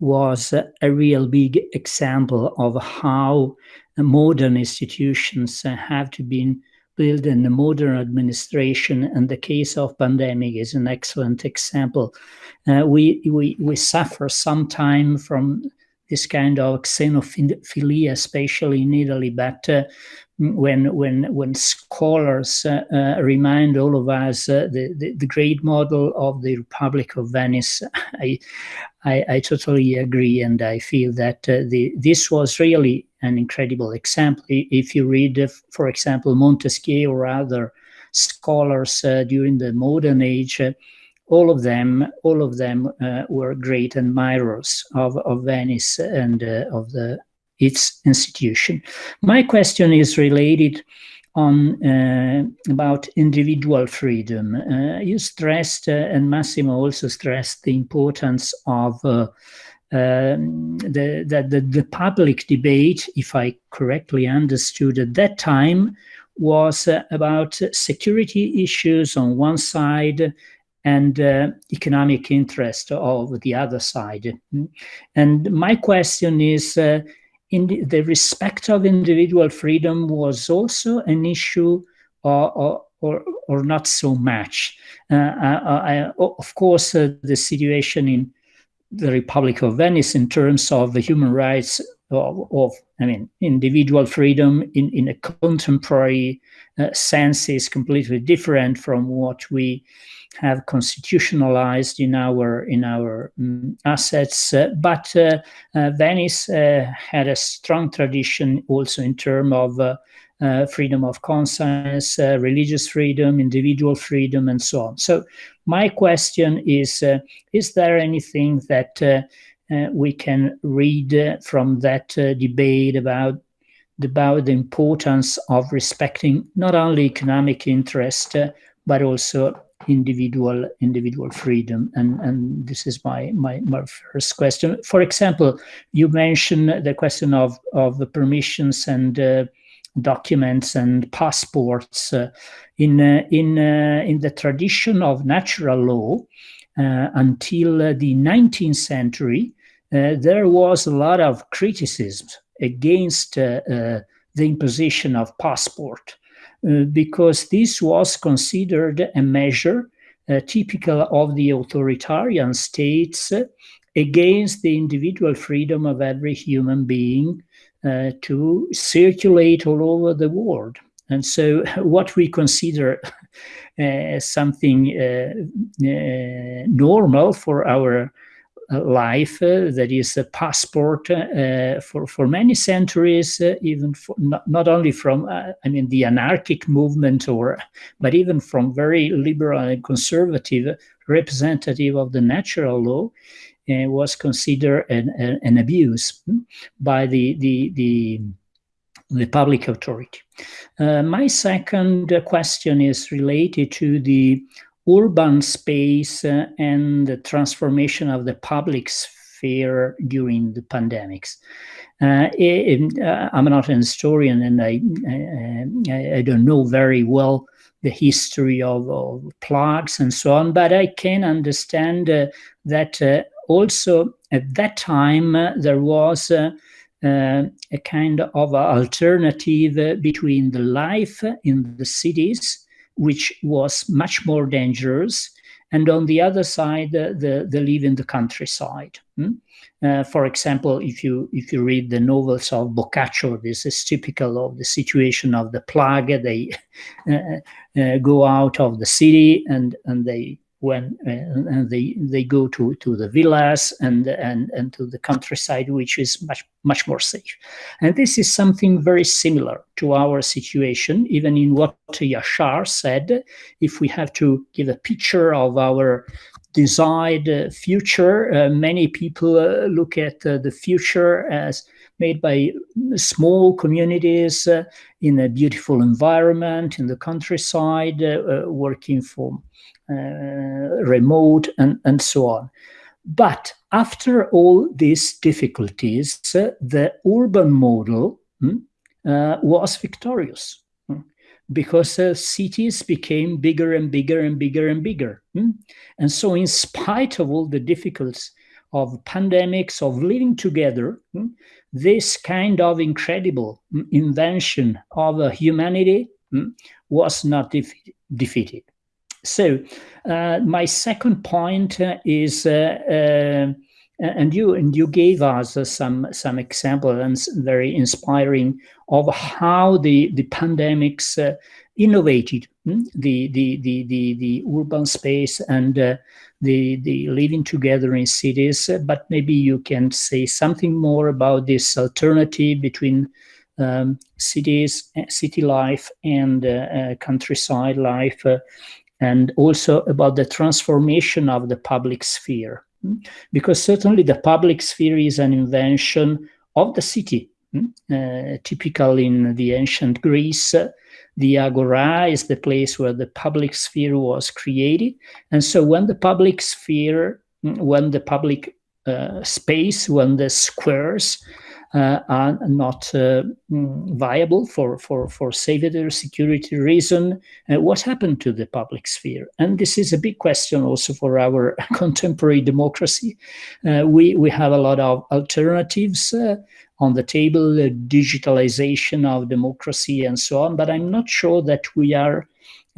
was a real big example of how modern institutions have to be built in the modern administration and the case of pandemic is an excellent example. Uh, we, we, we suffer sometime from this kind of xenophilia, especially in Italy, but uh, when when when scholars uh, uh, remind all of us uh, the, the, the great model of the Republic of Venice, I I, I totally agree, and I feel that uh, the this was really an incredible example. If you read, uh, for example, Montesquieu or other scholars during the modern age all of them, all of them uh, were great admirers of, of Venice and uh, of the its institution. My question is related on uh, about individual freedom. Uh, you stressed, uh, and Massimo also stressed, the importance of uh, um, the, the, the, the public debate, if I correctly understood at that time, was about security issues on one side and uh, economic interest of the other side. And my question is, uh, in the, respect of individual freedom was also an issue or, or, or, not so much. Uh, I, of course, uh, the situation in the Republic of Venice in terms of the human rights of, of I mean, individual freedom in, in a contemporary uh, sense is completely different from what we have constitutionalized in our in our um, assets. Uh, but uh, uh, Venice uh, had a strong tradition also in terms of uh, uh, freedom of conscience, religious freedom, individual freedom, and so on. So my question is: Is there anything that we can read from that debate about about the importance of respecting not only economic interest but also individual individual freedom. And and this is my my, my first question. For example you mentioned the question of of the permissions and uh, documents and passports uh, in uh, in uh, in the tradition of natural law uh, until the 19th century uh, there was a lot of criticism against the imposition of passport because this was considered a measure uh, typical of the authoritarian states against the individual freedom of every human being uh, to circulate all over the world. And so, what we consider uh, something uh, uh, normal for our life uh, that is a passport uh, for for many centuries uh, even not, not only from i mean the anarchic movement or but even from very liberal and conservative representative of the natural law was considered an, an, an, abuse by the the the, the public authority. Uh, my second question is related to the urban space uh, and the transformation of the public sphere during the pandemics. Uh, uh I'm not an historian and I, I, I, don't know very well the history of, of, plagues and so on, but I can understand uh, that uh, also at that time there was uh, a kind of alternative between the life in the cities which was much more dangerous, and on the other side, the, the live in the countryside. Hmm? Uh, for example, if you if you read the novels of Boccaccio, this is typical of the situation of the plague. They uh, uh, go out of the city and and they when uh, and they they go to to the villas and and and to the countryside which is much much more safe. And this is something very similar to our situation even in what yashar said if we have to give a picture of our desired uh, future uh, many people uh, look at uh, the future as made by small communities uh, in a beautiful environment in the countryside working for uh, remote, and, and so on. But after all these difficulties, uh, the urban model hmm, uh, was victorious hmm, because uh, cities became bigger and bigger and bigger and bigger. Hmm? And so in spite of all the difficulties of pandemics, of living together, hmm, this kind of incredible hmm, invention of humanity hmm, was not defeated. So uh, my second point uh, is, uh, uh, and you and you gave us uh, some some example and very inspiring of how the the pandemics uh, innovated hmm? the, the the the the urban space and the the living together in cities. but maybe you can say something more about this alternative between um, cities, city life, and countryside life and also about the transformation of the public sphere. Hmm? Because certainly the public sphere is an invention of the city, hmm? uh, typical in the ancient Greece. The agora is the place where the public sphere was created. And so when the public sphere, hmm, when the public uh, space, when the squares are not uh, mm, viable for, for, for safety or security reason. Uh, what happened to the public sphere? And this is a big question also for our contemporary democracy. Uh, we, we have a lot of alternatives uh, on the table, digitalization of democracy and so on, but I'm not sure that we are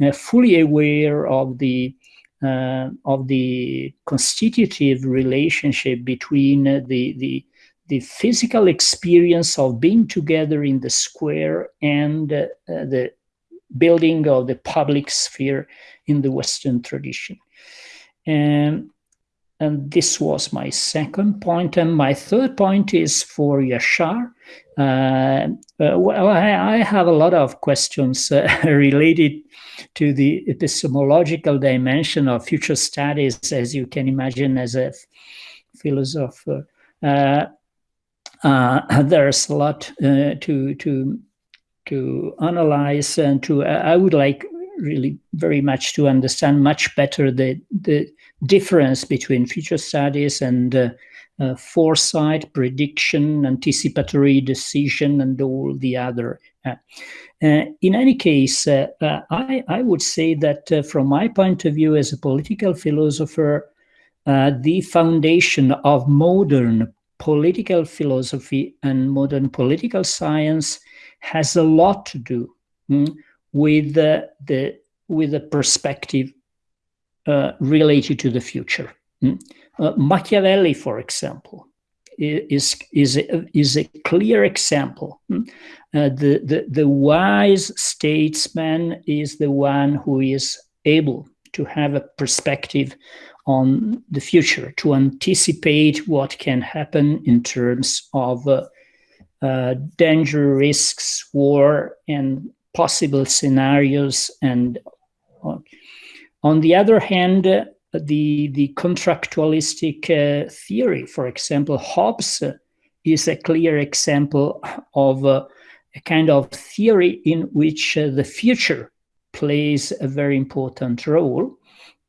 uh, fully aware of the uh, of the constitutive relationship between uh, the the the physical experience of being together in the square and uh, the building of the public sphere in the Western tradition. And, and this was my second point. And my third point is for Yashar. Uh, uh, well, I, I, have a lot of questions uh, related to the epistemological dimension of future studies, as you can imagine, as a philosopher. Uh, uh, there's a lot uh, to to to analyze and to I would like really very much to understand much better the the difference between future studies and uh, uh, foresight, prediction, anticipatory decision, and all the other. Uh, uh in any case, uh, uh, I, I would say that from my point of view as a political philosopher, the foundation of modern political philosophy and modern political science has a lot to do mm, with the, the with the perspective uh, related to the future. Mm. Uh, Machiavelli, for example, is is a, is a clear example. Mm. Uh, the, the the wise statesman is the one who is able to have a perspective on the future, to anticipate what can happen in terms of uh, uh, danger, risks, war, and possible scenarios. And uh, on the other hand, uh, the, the contractualistic uh, theory, for example, Hobbes is a clear example of a kind of theory in which the future plays a very important role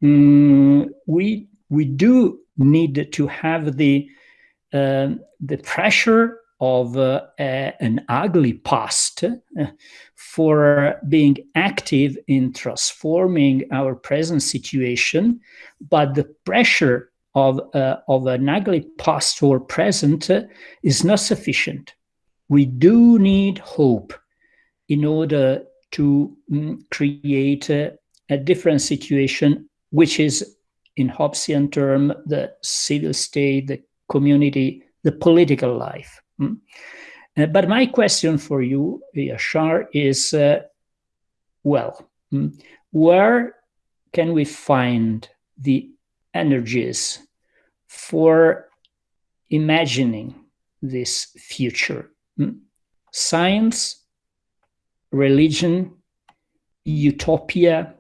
mm, we we do need to have the uh, the pressure of uh, a, an ugly past uh, for being active in transforming our present situation, but the pressure of, uh, of an ugly past or present uh, is not sufficient. We do need hope in order to mm, create a, a different situation, which is in Hobbesian term, the civil state, the community, the political life. Mm. Uh, but my question for you, Yashar, is, uh, well, mm, where can we find the energies for imagining this future? Mm? Science, religion, utopia,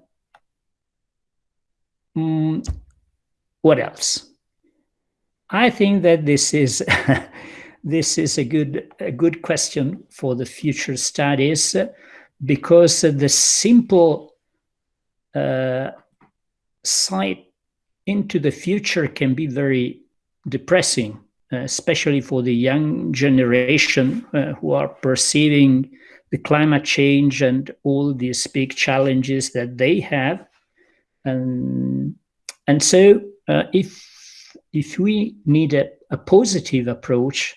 mm, what else? I think that this is this is a good a good question for the future studies because the simple uh, sight into the future can be very depressing, especially for the young generation uh, who are perceiving the climate change and all these big challenges that they have. And, and so uh, if, if we need a, a positive approach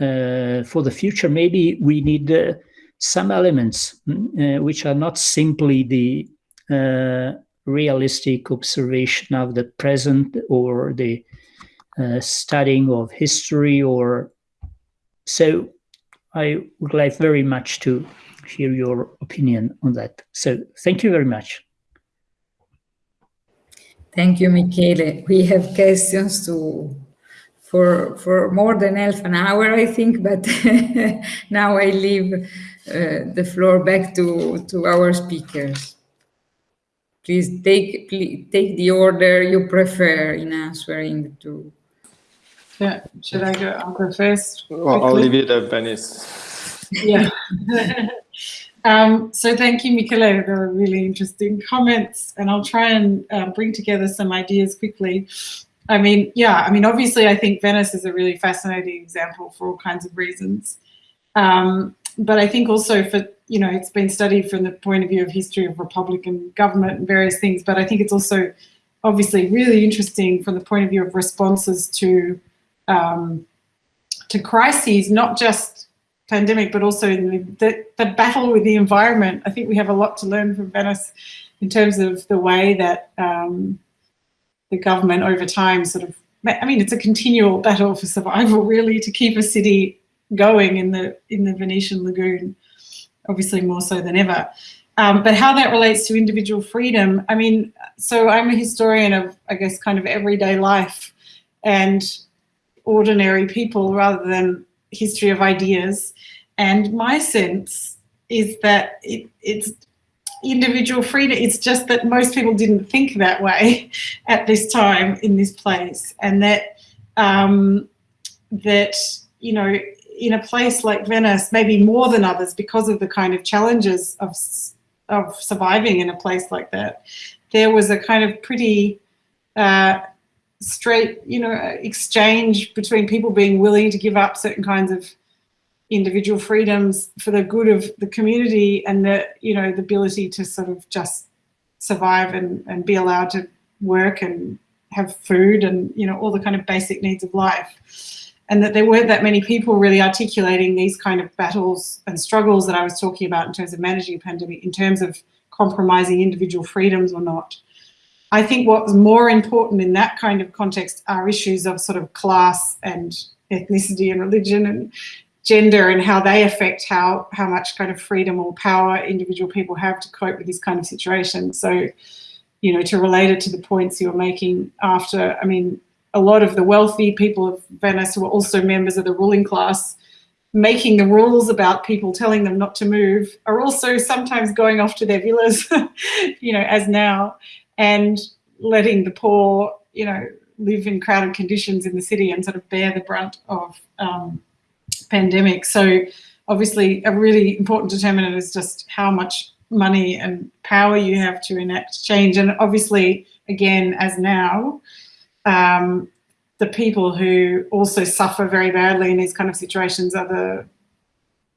uh, for the future, maybe we need uh, some elements mm, uh, which are not simply the realistic observation of the present or the uh, studying of history or so I would like very much to hear your opinion on that. So thank you very much. Thank you, Michele. We have questions to for for more than half an hour, I think, but now I leave uh, the floor back to, to our speakers. Please take please take the order you prefer in answering to. Yeah, should I go? I'll go first. Well, I'll leave it at Venice. Yeah. um, so thank you, Michele. They were really interesting comments, and I'll try and uh, bring together some ideas quickly. I mean, yeah, I mean, obviously, I think Venice is a really fascinating example for all kinds of reasons. Um, but I think also for, you know, it's been studied from the point of view of history of Republican government and various things, but I think it's also obviously really interesting from the point of view of responses to um, to crises, not just pandemic, but also in the, the, battle with the environment. I think we have a lot to learn from Venice in terms of the way that um, the government over time sort of, I mean, it's a continual battle for survival really to keep a city going in the in the Venetian lagoon, obviously more so than ever. Um, but how that relates to individual freedom, I mean, so I'm a historian of, I guess, kind of everyday life and ordinary people rather than history of ideas. And my sense is that it, it's individual freedom. It's just that most people didn't think that way at this time in this place, and that um, that you know in a place like Venice, maybe more than others because of the kind of challenges of, of surviving in a place like that, there was a kind of pretty uh, straight, you know, exchange between people being willing to give up certain kinds of individual freedoms for the good of the community and the, you know, the ability to sort of just survive and, and be allowed to work and have food and, you know, all the kind of basic needs of life and that there weren't that many people really articulating these kind of battles and struggles that I was talking about in terms of managing a pandemic, in terms of compromising individual freedoms or not. I think what's more important in that kind of context are issues of sort of class and ethnicity and religion and gender and how they affect how, how much kind of freedom or power individual people have to cope with this kind of situation. So, you know, to relate it to the points you're making after, I mean, a lot of the wealthy people of Venice who are also members of the ruling class making the rules about people telling them not to move are also sometimes going off to their villas, you know, as now, and letting the poor, you know, live in crowded conditions in the city and sort of bear the brunt of um, pandemic. So obviously a really important determinant is just how much money and power you have to enact change. And obviously, again, as now, um, the people who also suffer very badly in these kind of situations are the,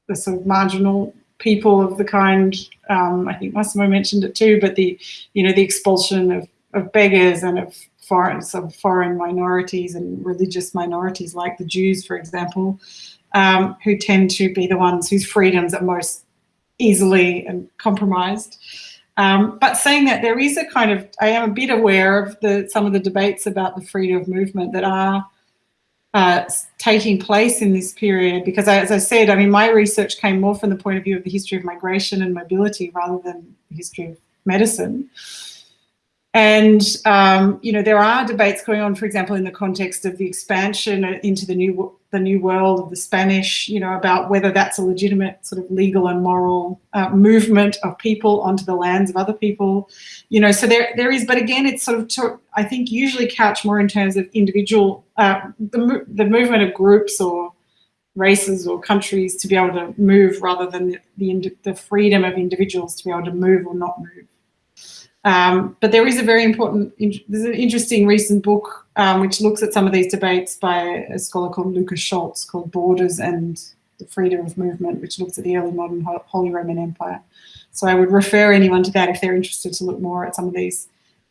the sort of marginal people of the kind, um, I think Massimo mentioned it too, but the, you know, the expulsion of, of beggars and of foreign, of foreign minorities and religious minorities like the Jews, for example, um, who tend to be the ones whose freedoms are most easily and compromised. Um, but saying that there is a kind of, I am a bit aware of the some of the debates about the freedom of movement that are uh, taking place in this period because as I said, I mean, my research came more from the point of view of the history of migration and mobility rather than the history of medicine. And, um, you know, there are debates going on, for example, in the context of the expansion into the new the new world of the Spanish, you know, about whether that's a legitimate sort of legal and moral uh, movement of people onto the lands of other people, you know, so there there is, but again, it's sort of, to, I think, usually couched more in terms of individual, uh, the, the movement of groups or races or countries to be able to move rather than the, the, the freedom of individuals to be able to move or not move. Um, but there is a very important, there's an interesting recent book um, which looks at some of these debates by a scholar called Lucas Scholz called Borders and the Freedom of Movement, which looks at the early modern Holy Roman Empire. So I would refer anyone to that if they're interested to look more at some of these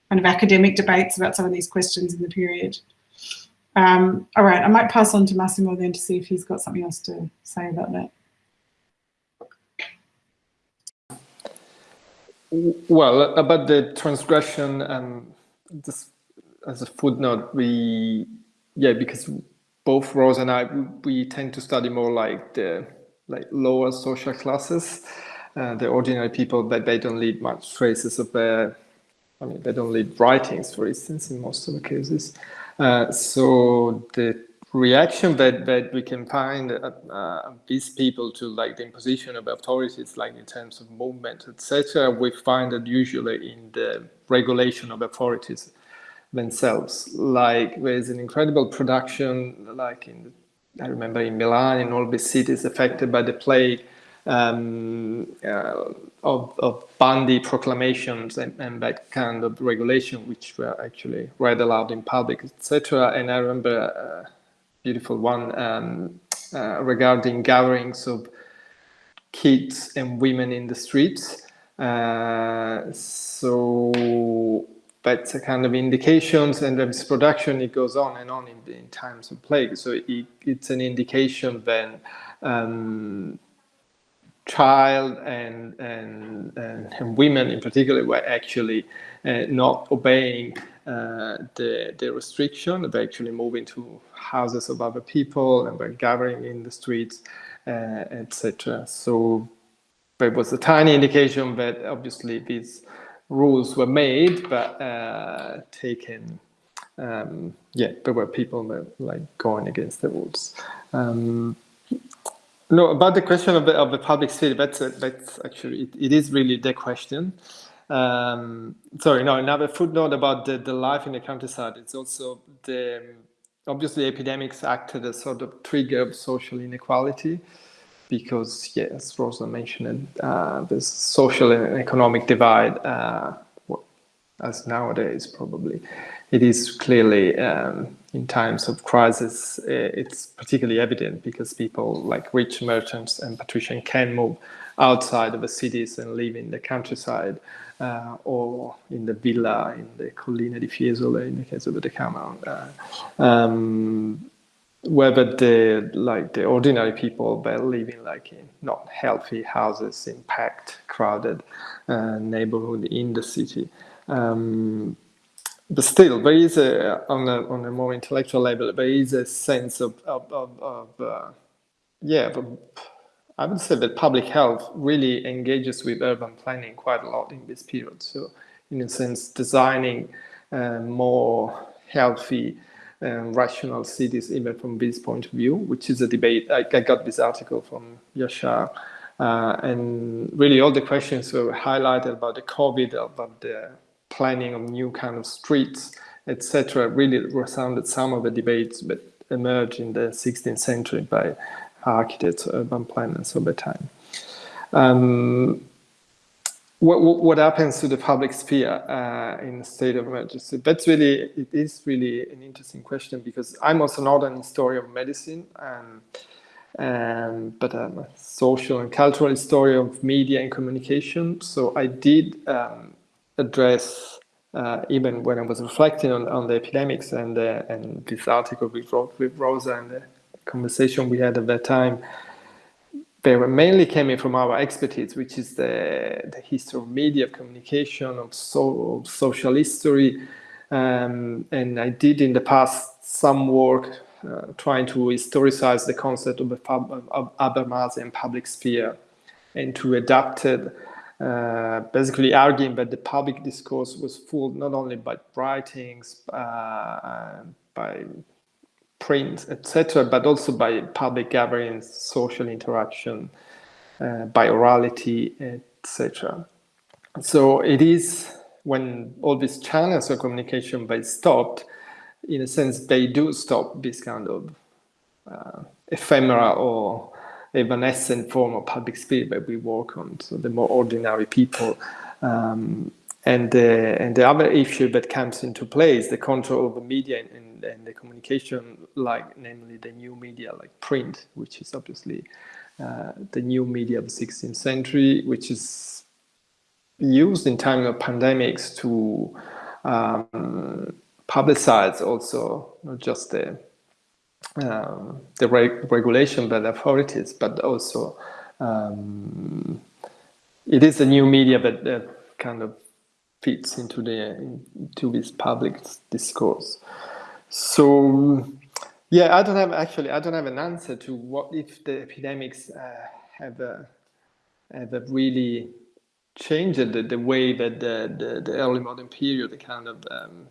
kind of academic debates about some of these questions in the period. Um, all right, I might pass on to Massimo then to see if he's got something else to say about that. Well, about the transgression and this as a footnote, we yeah because both Rose and I we, we tend to study more like the like lower social classes, uh, the ordinary people, that they don't leave much traces of their. I mean, they don't leave writings, for instance, in most of the cases. Uh, so the reaction that, that we can find uh, uh, these people to like the imposition of authorities, like in terms of movement, etc., we find that usually in the regulation of authorities themselves. Like there's an incredible production, like in I remember in Milan, in all the cities affected by the plague, um, uh, of, of Bandi proclamations and, and, that kind of regulation, which were actually read aloud in public, etc. And I remember. Beautiful one um, uh, regarding gatherings of kids and women in the streets. Uh, so that's a kind of indications and this production, it goes on and on in, in times of plague. So it, it's an indication then um, child and, and, and, and, women in particular were actually uh, not obeying uh, the, the restriction. They actually moving to houses of other people and were gathering in the streets, uh, etc. So there was a tiny indication that obviously these rules were made, but uh, taken. Um, yeah, there were people that like going against the rules. Um, no, about the question of the, of the public sphere, that's, that's actually, it, it is really the question. Um, sorry, no, another footnote about the, the life in the countryside. It's also the, obviously epidemics acted as sort of trigger of social inequality because, yes, as Rosa mentioned, uh, there's social and economic divide, uh, as nowadays probably. It is clearly um, in times of crisis, it's particularly evident because people like rich merchants and patricians can move outside of the cities and live in the countryside uh, or in the villa in the Collina di Fiesole in the case of the. Uh, um, whether the like the ordinary people were living like in not healthy houses in packed, crowded uh, neighborhood in the city. Um, but still, there is a on a on a more intellectual level, there is a sense of of, of, of uh, yeah. Of, I would say that public health really engages with urban planning quite a lot in this period. So, in a sense, designing uh, more healthy and rational cities, even from this point of view, which is a debate. I, I got this article from Yashar, uh, and really all the questions were highlighted about the COVID, about the planning of new kind of streets, etc. Really resounded some of the debates that emerged in the 16th century by architects, urban planners over time. Um, what, what happens to the public sphere uh, in a state of emergency? That's really, it is really an interesting question because I'm also not an historian of medicine, um, um, but I'm a social and cultural historian of media and communication. So I did um, address, uh, even when I was reflecting on, on the epidemics and, uh, and this article we wrote with Rosa and the conversation we had at that time, they were mainly coming from our expertise, which is the, the history of media, of communication, of, so, of social history. Um, and I did in the past some work uh, trying to historicize the concept of, of Habermasian public sphere and to adapt it, uh, basically arguing that the public discourse was full not only by writings, uh, by print, etc., but also by public gatherings, social interaction, uh, by orality, etc. So it is when all these channels of communication by stopped, in a sense, they do stop this kind of uh, ephemera or evanescent form of public spirit that we work on. So the more ordinary people um, and the, and the other issue that comes into play is the control of the media and, and the communication, like namely the new media, like print, which is obviously uh, the new media of the 16th century, which is used in time of pandemics to um, publicize also not just the um, the reg regulation by the authorities, but also um, it is a new media that, that kind of fits into the into this public discourse. So yeah, I don't have actually I don't have an answer to what if the epidemics uh, have a, have a really changed the, the way that the, the, the early modern period kind of um,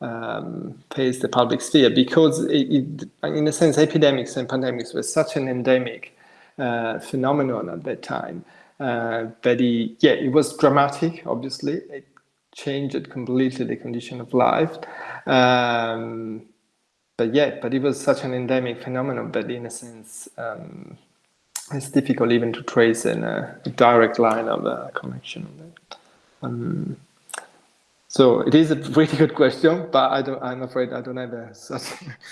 um, the public sphere because it, it, in a sense epidemics and pandemics were such an endemic uh, phenomenon at that time uh, but it, yeah it was dramatic obviously it changed completely the condition of life. Um, but yeah, but it was such an endemic phenomenon that in a sense, um, it's difficult even to trace in a, a direct line of a connection. Um, so it is a really good question, but I don't, I'm afraid I don't have a, such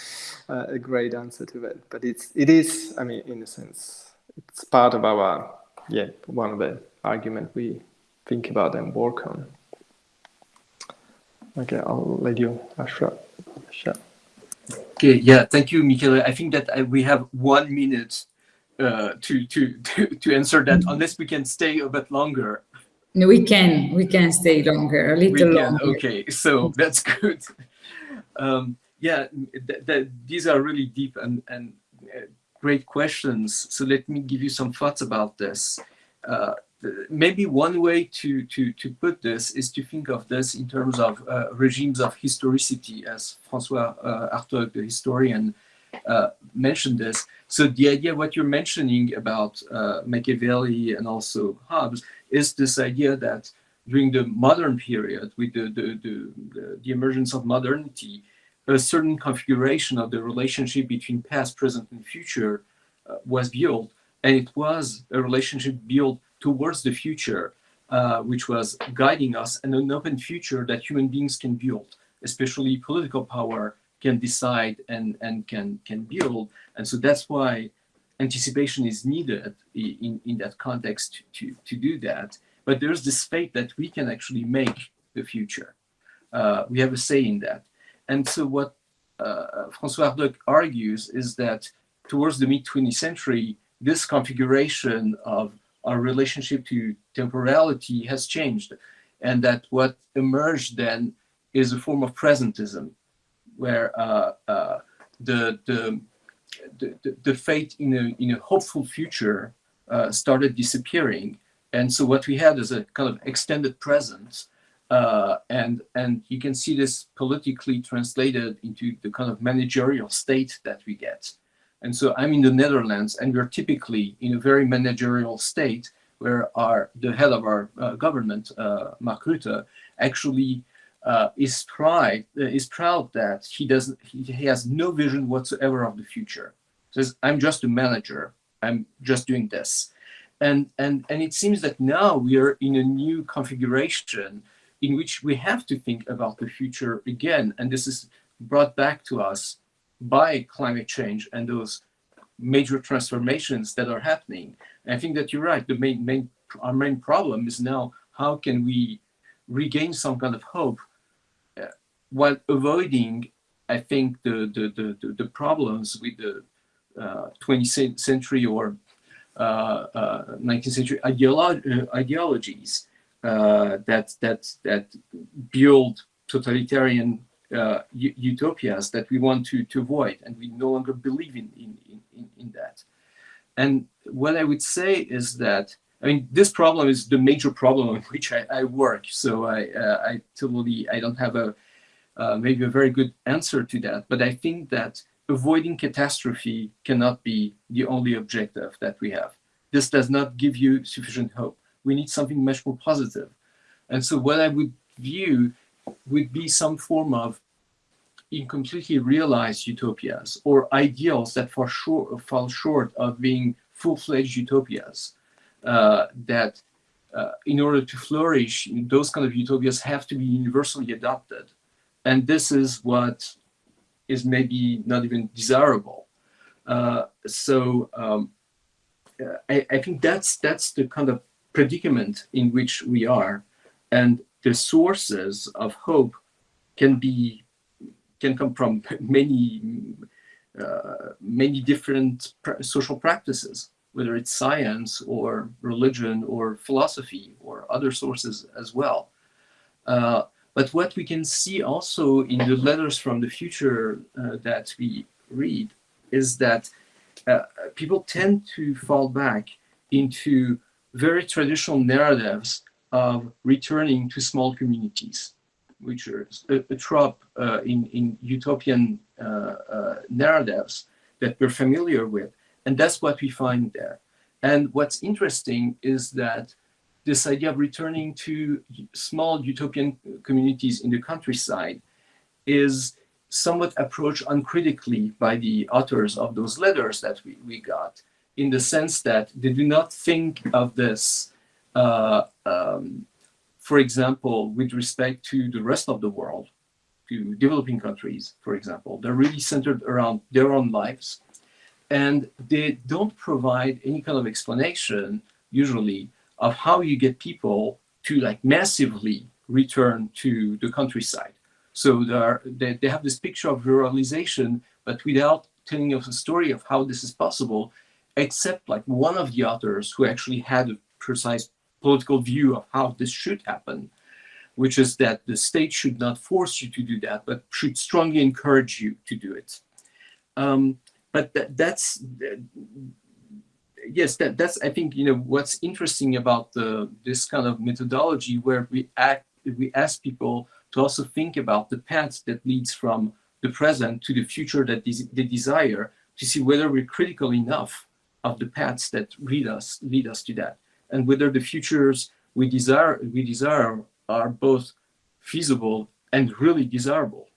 a great answer to it. But it's, it is, I mean, in a sense, it's part of our, yeah, one of the argument we think about and work on. Okay, I'll let you, Yashar. Okay, yeah, thank you, Michele. I think that uh, we have one minute uh, to, to, to, to answer that, unless we can stay a bit longer. No, we can, we can stay longer, a little longer. Okay, so that's good. Um, yeah, th th these are really deep and, and uh, great questions. So let me give you some thoughts about this. Uh, maybe one way to, to, to put this is to think of this in terms of uh, regimes of historicity, as Francois uh, the historian, uh, mentioned this. So the idea, what you're mentioning about uh, Machiavelli and also Hobbes, is this idea that during the modern period, with the, the, the, the emergence of modernity, a certain configuration of the relationship between past, present, and future uh, was built. And it was a relationship built towards the future, uh, which was guiding us and an open future that human beings can build, especially political power can decide and, and can, can build. And so that's why anticipation is needed in, in that context to, to do that. But there's this faith that we can actually make the future. Uh, we have a say in that. And so what uh, François Hartog argues is that towards the mid-20th century, this configuration of our relationship to temporality has changed and that what emerged then is a form of presentism where uh, uh, the, the, the, the in a, in a hopeful future uh, started disappearing. And so what we had is a kind of extended presence uh, and, and you can see this politically translated into the kind of managerial state that we get. And so I'm in the Netherlands and we're typically in a very managerial state where our the head of our uh, government, uh, Mark Rutte, actually uh, is proud uh, is proud that he doesn't he, he, has no vision whatsoever of the future. Says I'm just a manager. I'm just doing this, And, and, and it seems that now we are in a new configuration in which we have to think about the future again. And this is brought back to us by climate change and those major transformations that are happening. And I think that you're right. The main, main, our main problem is now how can we regain some kind of hope uh, while avoiding, I think, the, the, the, the problems with the uh, 20th century or uh, 19th uh, century ideolo uh, ideologies uh, that, that, that build totalitarian utopias that we want to, to avoid and we no longer believe in, in, in, in that. And what I would say is that I mean, this problem is the major problem on which I, I work. So I, uh, I totally, I don't have a, uh, maybe a very good answer to that. But I think that avoiding catastrophe cannot be the only objective that we have. This does not give you sufficient hope. We need something much more positive. And so what I would view would be some form of incompletely realized utopias or ideals that fall short, fall short of being full-fledged utopias uh, that uh, in order to flourish, those kind of utopias have to be universally adopted. And this is what is maybe not even desirable. Uh, so um, I, I, think that's that's the kind of predicament in which we are, and the sources of hope can be can come from many uh, many different social practices whether it's science or religion or philosophy or other sources as well. Uh, but what we can see also in the letters from the future uh, that we read is that uh, people tend to fall back into very traditional narratives of returning to small communities, which are a, a trope uh, in, in utopian uh, uh, narratives that we're familiar with. And that's what we find there. And what's interesting is that this idea of returning to small utopian communities in the countryside is somewhat approached uncritically by the authors of those letters that we, we got, in the sense that they do not think of this, uh, um, for example, with respect to the rest of the world, to developing countries, for example. They're really centered around their own lives and they don't provide any kind of explanation usually of how you get people to like massively return to the countryside. So they, they have this picture of ruralization, but without telling us a story of how this is possible, except like one of the authors who actually had a precise political view of how this should happen, which is that the state should not force you to do that, but should strongly encourage you to do it. Um, but that, that's yes that that's i think you know what's interesting about the this kind of methodology where we act we ask people to also think about the path that leads from the present to the future that they desire to see whether we're critical enough of the paths that lead us lead us to that and whether the futures we desire we desire are both feasible and really desirable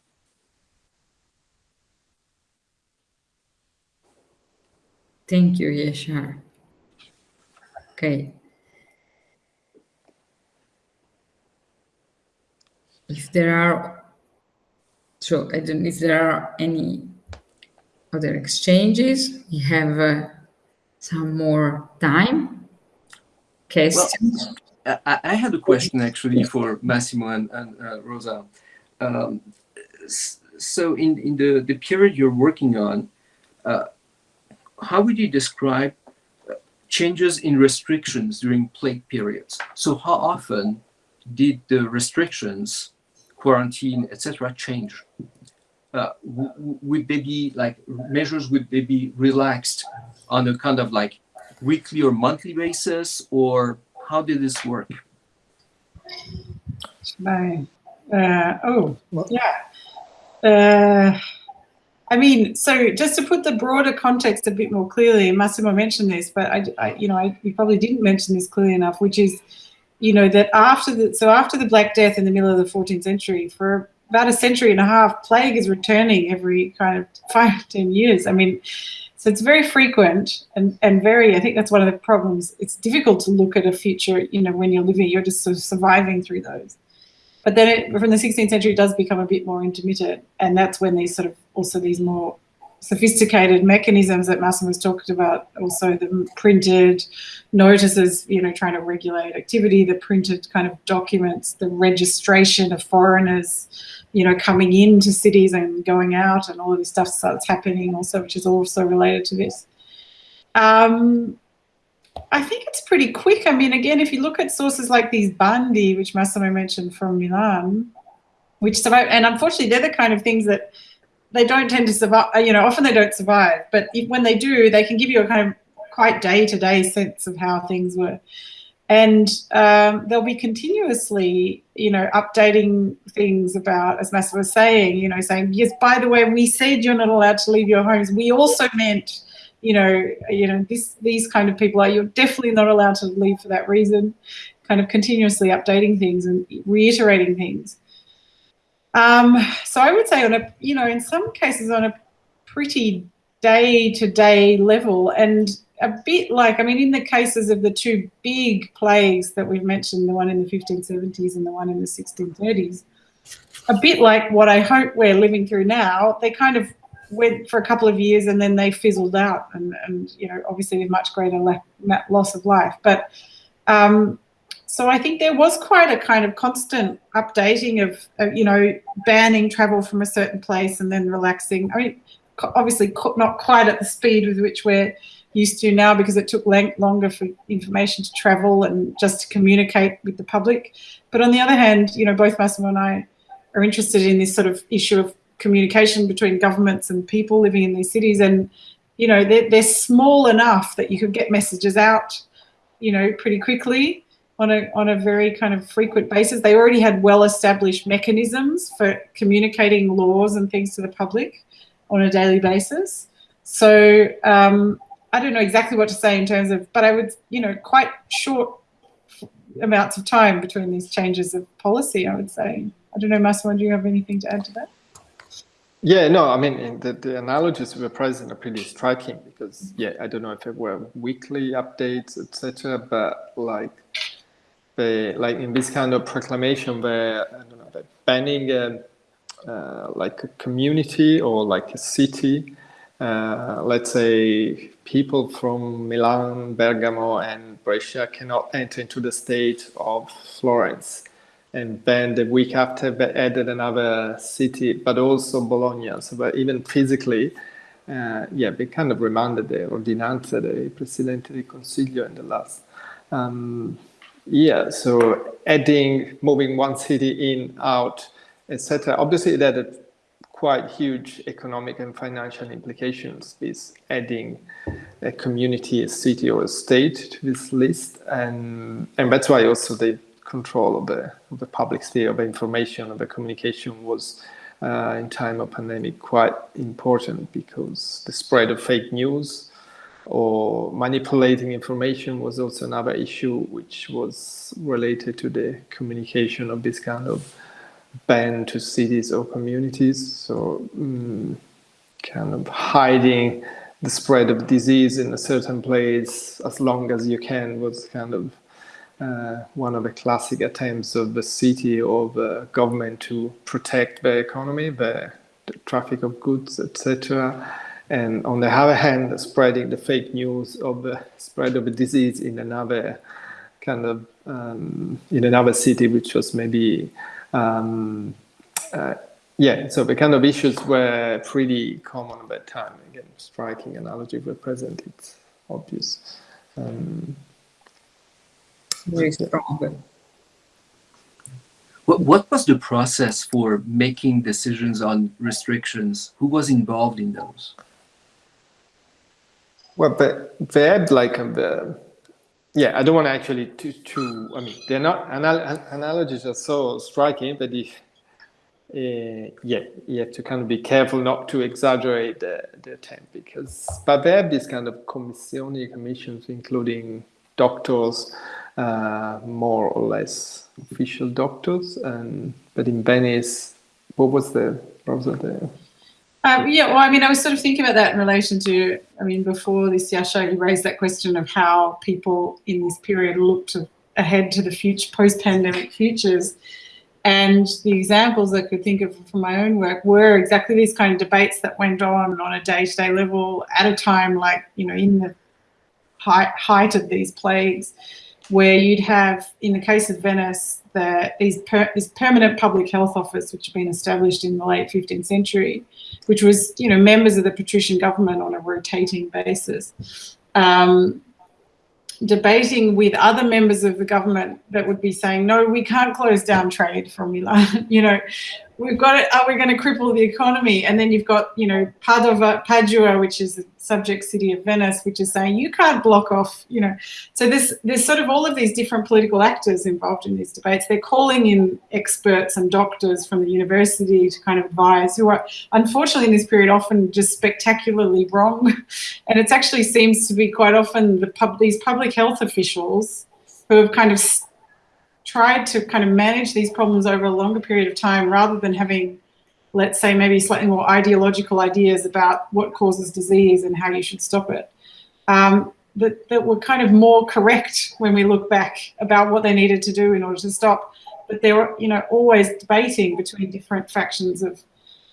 Thank you, Yashar. Okay. If there are, so I don't if there are any other exchanges, we have uh, some more time. Questions? Well, I, I, had a question actually for Massimo and, and uh, Rosa. Um, so in, in the, the period you're working on, uh, how would you describe uh, changes in restrictions during plague periods? So how often did the restrictions, quarantine, etc., change? Uh, would they be like measures? Would they be relaxed on a kind of like weekly or monthly basis, or how did this work? By, uh, oh, yeah. Uh, I mean, so just to put the broader context a bit more clearly, Massimo mentioned this, but I, I you know, I, we probably didn't mention this clearly enough, which is, you know, that after the, so after the Black Death in the middle of the 14th century, for about a century and a half, plague is returning every kind of five, ten years. I mean, So it's very frequent and, and very, I think that's one of the problems. It's difficult to look at a future, you know, when you're living, you're just sort of surviving through those. But then it, from the 16th century, it does become a bit more intermittent. And that's when these sort of, also these more sophisticated mechanisms that Massimo's talked about, also the printed notices, you know, trying to regulate activity, the printed kind of documents, the registration of foreigners, you know, coming into cities and going out and all of this stuff starts happening also, which is also related to this. Um, I think it's pretty quick. I mean, again, if you look at sources like these Bandi, which Massimo mentioned from Milan, which survive, and unfortunately, they're the kind of things that they don't tend to survive. You know, often they don't survive, but if, when they do, they can give you a kind of quite day-to-day -day sense of how things were and um, they'll be continuously, you know, updating things about, as Massimo was saying, you know, saying, yes, by the way, we said you're not allowed to leave your homes. We also meant, you know, you know, this these kind of people are you're definitely not allowed to leave for that reason. Kind of continuously updating things and reiterating things. Um, so I would say on a, you know, in some cases on a pretty day-to-day -day level, and a bit like, I mean, in the cases of the two big plagues that we've mentioned, the one in the 1570s and the one in the 1630s, a bit like what I hope we're living through now, they kind of went for a couple of years and then they fizzled out and, and you know, obviously with much greater loss of life. But um, so I think there was quite a kind of constant updating of, of, you know, banning travel from a certain place and then relaxing. I mean, obviously not quite at the speed with which we're used to now because it took longer for information to travel and just to communicate with the public. But on the other hand, you know, both Massimo and I are interested in this sort of issue of communication between governments and people living in these cities. And, you know, they're, they're small enough that you could get messages out, you know, pretty quickly on a, on a very kind of frequent basis. They already had well-established mechanisms for communicating laws and things to the public on a daily basis. So um, I don't know exactly what to say in terms of, but I would, you know, quite short amounts of time between these changes of policy, I would say. I don't know, Massimo, do you have anything to add to that? Yeah, no, I mean, the, the analogies were present are pretty striking because, yeah, I don't know if it were weekly updates, etc., but like, the, like in this kind of proclamation where, I don't know, banning a, uh, like a community or like a city uh, let's say people from Milan, Bergamo and Brescia cannot enter into the state of Florence. And then the week after they added another city, but also Bologna. So but even physically, uh, yeah, they kind of remanded the ordinanza del Presidente del Consiglio in the last. Um, yeah, so adding, moving one city in, out, etc. Obviously that quite huge economic and financial implications with adding a community, a city or a state to this list. And, and that's why also the control of the, of the public sphere of information, of the communication was uh, in time of pandemic quite important because the spread of fake news or manipulating information was also another issue which was related to the communication of this kind of ban to cities or communities. So um, kind of hiding the spread of disease in a certain place as long as you can was kind of uh, one of the classic attempts of the city or the government to protect the economy, the, the traffic of goods, etc. And on the other hand, spreading the fake news of the spread of a disease in another kind of um, in another city, which was maybe um, uh, yeah, so the kind of issues were pretty common at that time. Again, striking analogy were present, it's obvious. Um, Very strong. What, what was the process for making decisions on restrictions? Who was involved in those? Well, but they had like the yeah, I don't want to actually to, to I mean, they're not, anal analogies are so striking, but if, uh, yeah, you have to kind of be careful not to exaggerate the, the attempt because, but they have these kind of commissioni, commissions, including doctors, uh, more or less official doctors, and but in Venice, what was the, what was the Um, yeah, well, I mean, I was sort of thinking about that in relation to, I mean, before this, Yashar, you raised that question of how people in this period looked ahead to the future, post-pandemic futures. And the examples I could think of from my own work were exactly these kind of debates that went on on a day-to-day -day level at a time like, you know, in the height, height of these plagues, where you'd have, in the case of Venice, the, these per, this permanent public health office, which had been established in the late 15th century, which was, you know, members of the patrician government on a rotating basis, um, debating with other members of the government that would be saying, no, we can't close down trade from Milan. you know, we've got it, are we going to cripple the economy? And then you've got, you know, Padova, Padua, which is the subject city of Venice, which is saying you can't block off, you know. So there's, there's sort of all of these different political actors involved in these debates. They're calling in experts and doctors from the university to kind of advise who are, unfortunately in this period, often just spectacularly wrong. And it actually seems to be quite often the pub, these public health officials who have kind of tried to kind of manage these problems over a longer period of time rather than having, let's say, maybe slightly more ideological ideas about what causes disease and how you should stop it. Um, that, that were kind of more correct when we look back about what they needed to do in order to stop. But they were, you know, always debating between different factions of,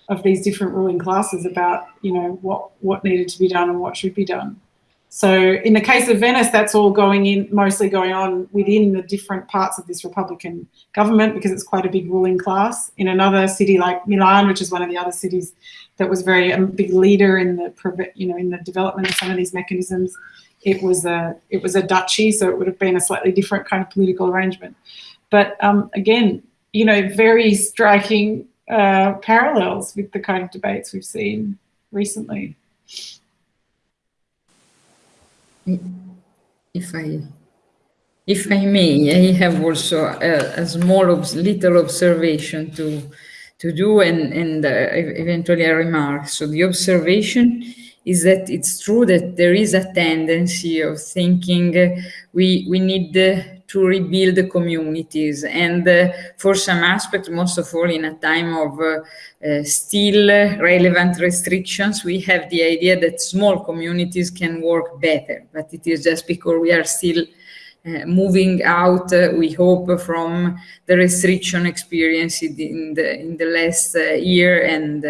of these different ruling classes about, you know, what, what needed to be done and what should be done. So in the case of Venice, that's all going in, mostly going on within the different parts of this Republican government because it's quite a big ruling class. In another city like Milan, which is one of the other cities that was very a big leader in the, you know, in the development of some of these mechanisms, it was a it was a duchy, so it would have been a slightly different kind of political arrangement. But um, again, you know, very striking uh, parallels with the kind of debates we've seen recently if I if I may, I have also a, a small little observation to to do and and uh, eventually a remark. So the observation is that it's true that there is a tendency of thinking uh, we we need uh, to rebuild the communities. And uh, for some aspects, most of all in a time of uh, uh, still relevant restrictions, we have the idea that small communities can work better, but it is just because we are still uh, moving out, uh, we hope, from the restriction experience in the, in the last uh, year and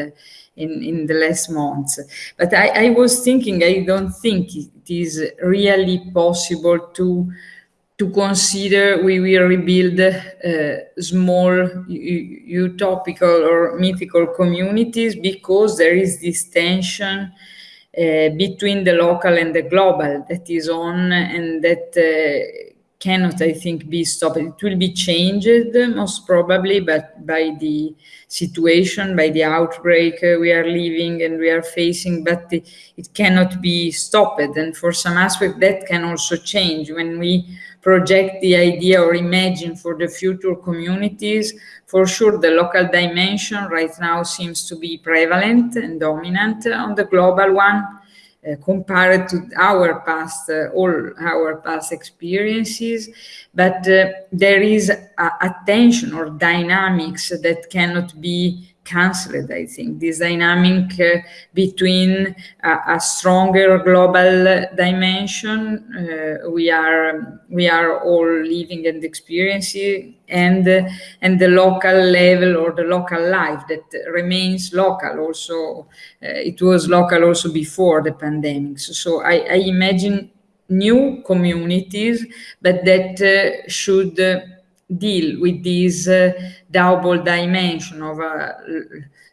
in, in the last months. But I, I was thinking, I don't think it is really possible to to consider we will rebuild uh, small utopical or mythical communities because there is this tension uh, between the local and the global that is on and that uh, cannot, I think, be stopped. It will be changed most probably, but by the situation, by the outbreak uh, we are living and we are facing, but it, it cannot be stopped. And for some aspect, that can also change when we project the idea or imagine for the future communities, for sure the local dimension right now seems to be prevalent and dominant on the global one uh, compared to our past, uh, all our past experiences, but uh, there is a, a tension or dynamics that cannot be cancelled, I think. This dynamic uh, between a stronger global dimension uh, we are we are all living and experiencing and uh, and the local level or the local life that remains local also uh, it was local also before the pandemic so, so I, I, imagine new communities but that uh, should deal with this uh, double dimension of uh,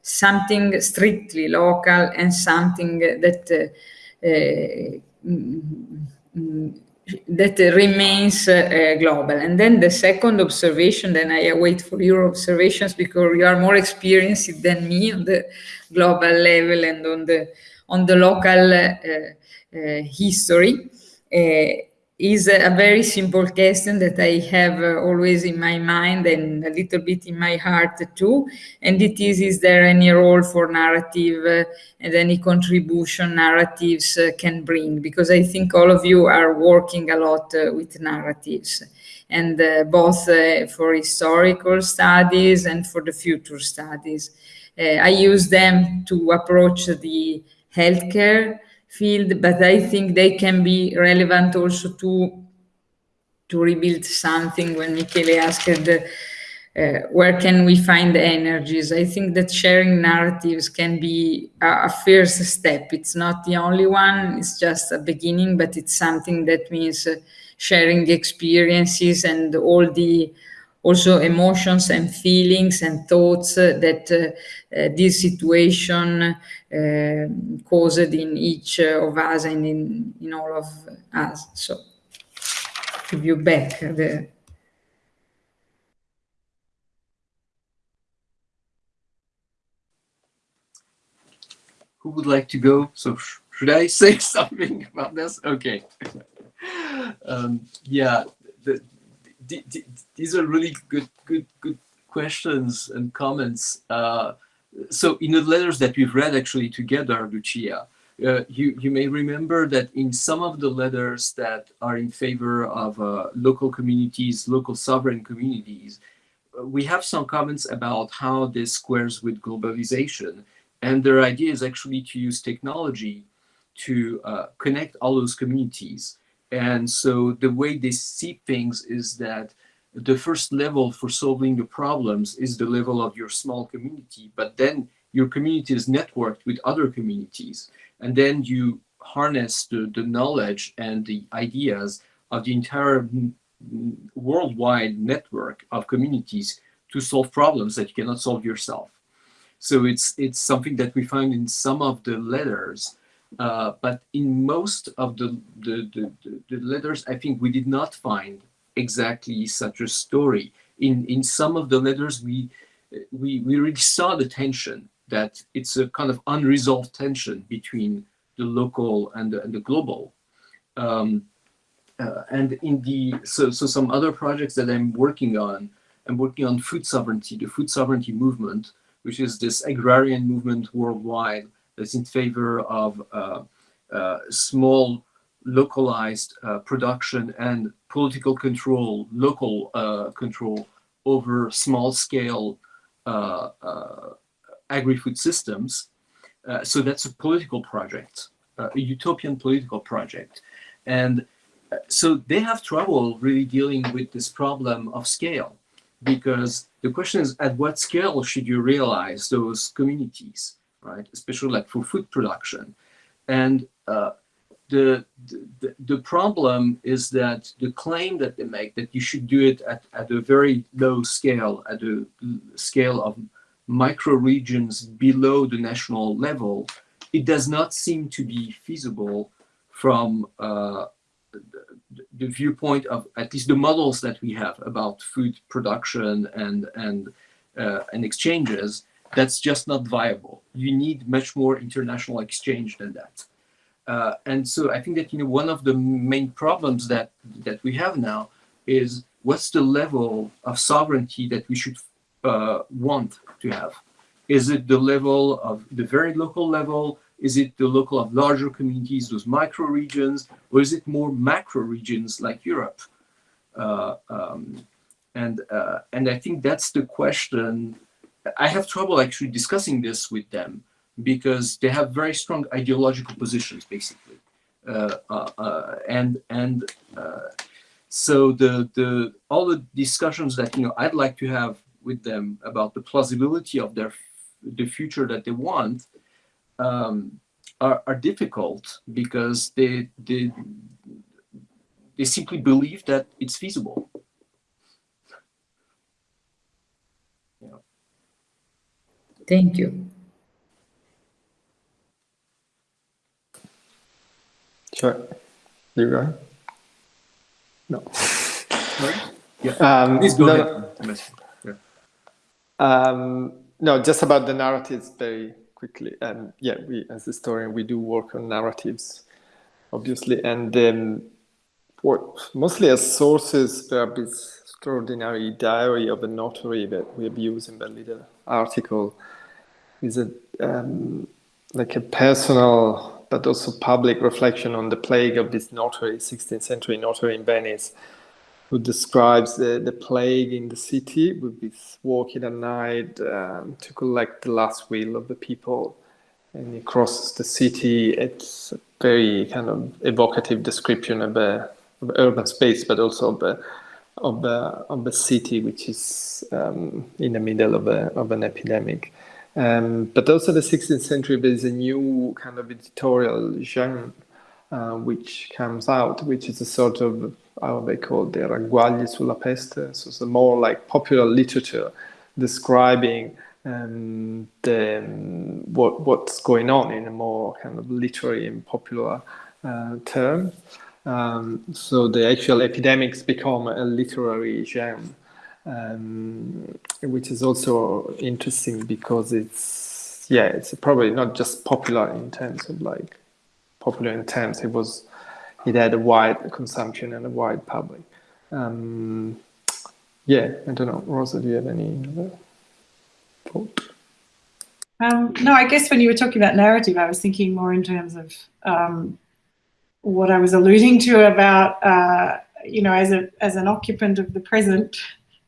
something strictly local and something that uh, uh mm, that remains uh, global. And then the second observation, then I wait for your observations because you are more experienced than me on the global level and on the on the local history is a very simple question that I have uh, always in my mind and a little bit in my heart too. And it is, is there any role for narrative uh, and any contribution narratives uh, can bring? Because I think all of you are working a lot uh, with narratives and uh, both uh, for historical studies and for the future studies. I use them to approach the healthcare field, but I think they can be relevant also to to rebuild something when Michele asked uh, where can we find the energies? I think that sharing narratives can be a, a, first step. It's not the only one, it's just a beginning, but it's something that means uh, sharing experiences and all the also emotions and feelings and thoughts uh, that uh, uh, this situation caused in each of us and in, in all of us. So give you back the who would like to go? So sh should I say something about this? Okay. um, yeah, the, the, the, these are really good, good, good questions and comments. Uh, so in the letters that we've read actually together, Lucia, uh, you, you may remember that in some of the letters that are in favor of uh, local communities, local sovereign communities, uh, we have some comments about how this squares with globalization and their idea is actually to use technology to uh, connect all those communities. And so the way they see things is that the first level for solving the problems is the level of your small community, but then your community is networked with other communities. And then you harness the, the knowledge and the ideas of the entire worldwide network of communities to solve problems that you cannot solve yourself. So it's it's something that we find in some of the letters, uh, but in most of the the, the, the, letters, I think we did not find exactly such a story. In in some of the letters, we we we really saw the tension that it's a kind of unresolved tension between the local and the, and the global. Um, uh, and in the so so some other projects that I'm working on, I'm working on food sovereignty, the food sovereignty movement, which is this agrarian movement worldwide that's in favor of uh, uh, small localized uh, production and political control, local uh, control over small scale uh, uh, agri-food systems. so that's a political project, a utopian political project. And so they have trouble really dealing with this problem of scale because the question is at what scale should you realize those communities, right? Especially like for food production. And uh, the, the, the problem is that the claim that they make that you should do it at, at a very low scale, at a scale of micro regions below the national level, it does not seem to be feasible from uh, the viewpoint of at least the models that we have about food production and and uh, and exchanges that's just not viable. You need much more international exchange than that uh, and so i think that you know one of the main problems that that we have now is what's the level of sovereignty that we should uh, want to have is it the level of the very local level is it the local of larger communities, those micro regions, or is it more macro regions like Europe? Uh, um, and uh, and I think that's the question. I have trouble actually discussing this with them because they have very strong ideological positions, basically, uh, uh, uh and and uh, so the the all the discussions that you know I'd like to have with them about the plausibility of their the future that they want um, are, are difficult because they, they, they simply believe that it's feasible. Thank you. Sure. You go. No. Sorry? Yeah. Um, Please go no, ahead. Yeah. Um, no, just about the narratives very quickly. And yeah, we as historian we do work on narratives, obviously, and um, what mostly as sources, perhaps this extraordinary diary of a notary that we have used in the little article is a um, like a personal but also public reflection on the plague of this notary, 16th century notary in Venice, who describes the, the plague in the city with this walking at night um, to collect the last will of the people. And he crosses the city. It's a very kind of evocative description of the, of urban space, but also of the, of the, of the city, which is um, in the middle of, a, of an epidemic. Um, but also the 16th century, there's a new kind of editorial genre uh, which comes out, which is a sort of how they call the ragguagli sulla peste, so it's more like popular literature describing um, the, um, what, what's going on in a more kind of literary and popular uh, term. Um, so the actual epidemics become a literary genre, um, which is also interesting because it's, yeah, it's probably not just popular in terms of like popular in terms, it was it had a wide consumption and a wide public. Um, yeah, I don't know, Rosa, do you have any other thought? Um, no, I guess when you were talking about narrative, I was thinking more in terms of um, what I was alluding to about, uh, you know, as a as an occupant of the present,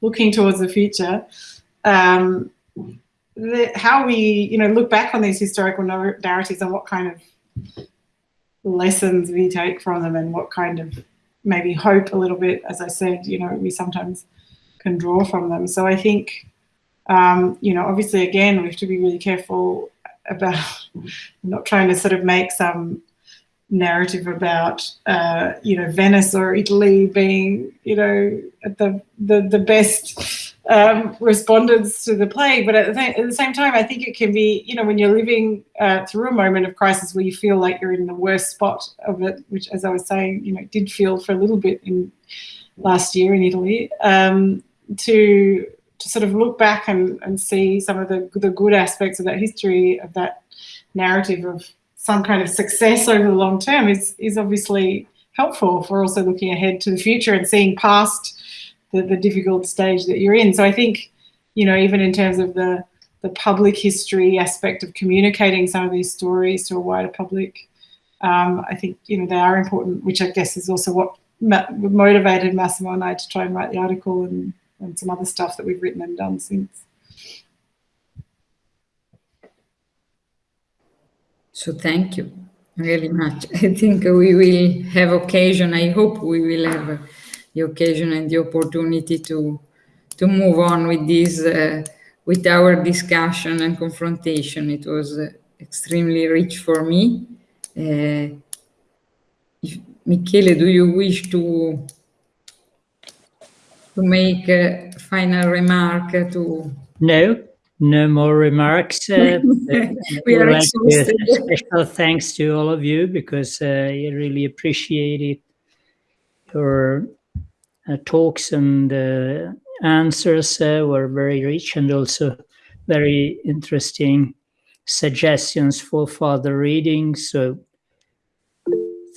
looking towards the future, um, the, how we, you know, look back on these historical narratives and what kind of lessons we take from them and what kind of maybe hope a little bit, as I said, you know, we sometimes can draw from them. So I think, um, you know, obviously, again, we have to be really careful about not trying to sort of make some narrative about, uh, you know, Venice or Italy being, you know, the, the, the best um, respondents to the plague. But at the, at the, same time, I think it can be, you know, when you're living uh, through a moment of crisis where you feel like you're in the worst spot of it, which, as I was saying, you know, did feel for a little bit in last year in Italy, um, to to sort of look back and, and see some of the, the good aspects of that history, of that narrative of some kind of success over the long term is, is obviously helpful for also looking ahead to the future and seeing past the, the difficult stage that you're in. So I think, you know, even in terms of the, the public history aspect of communicating some of these stories to a wider public, um, I think, you know, they are important, which I guess is also what motivated Massimo and I to try and write the article and, and some other stuff that we've written and done since. So thank you very much. I think we will have occasion, I hope we will have the occasion and the opportunity to to move on with this uh, with our discussion and confrontation. It was uh, extremely rich for me. Uh, if, Michele, do you wish to to make a final remark to no no more remarks uh, we are like special thanks to all of you because uh, i really appreciated your uh, talks and uh, answers uh, were very rich and also very interesting suggestions for further reading. So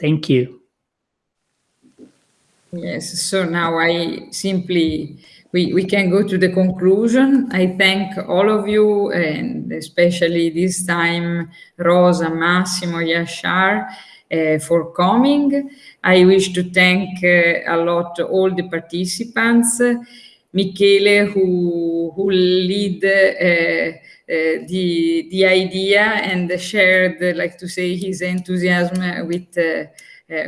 thank you. Yes, so now I simply, we, we can go to the conclusion. I thank all of you and especially this time Rosa, Massimo, Yashar, uh, for coming. I wish to thank uh, a lot all the participants. Michele, who, who lead uh, uh, the, the idea and shared, like to say, his enthusiasm with uh,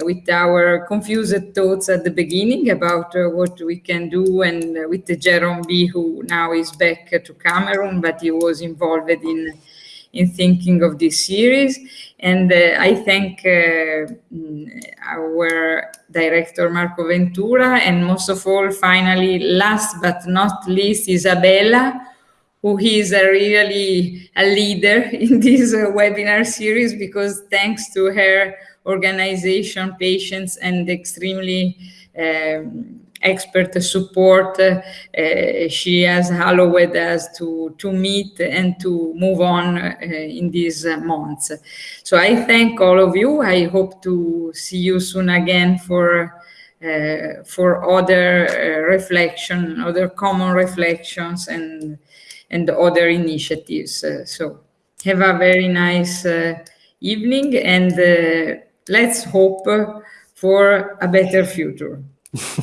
with our confused thoughts at the beginning about uh, what we can do and uh, with Jerome B who now is back to Cameroon but he was involved in in thinking of this series. And uh, I thank uh, our director Marco Ventura and most of all, finally, last but not least, Isabella, who is a really a leader in this uh, webinar series because thanks to her organization, patience, and extremely um, expert support uh, she has allowed us to, to meet and to move on uh, in these months. So I thank all of you. I hope to see you soon again for uh, for other uh, reflection, other common reflections and and other initiatives. Uh, so have a very nice uh, evening and let's hope for a better future.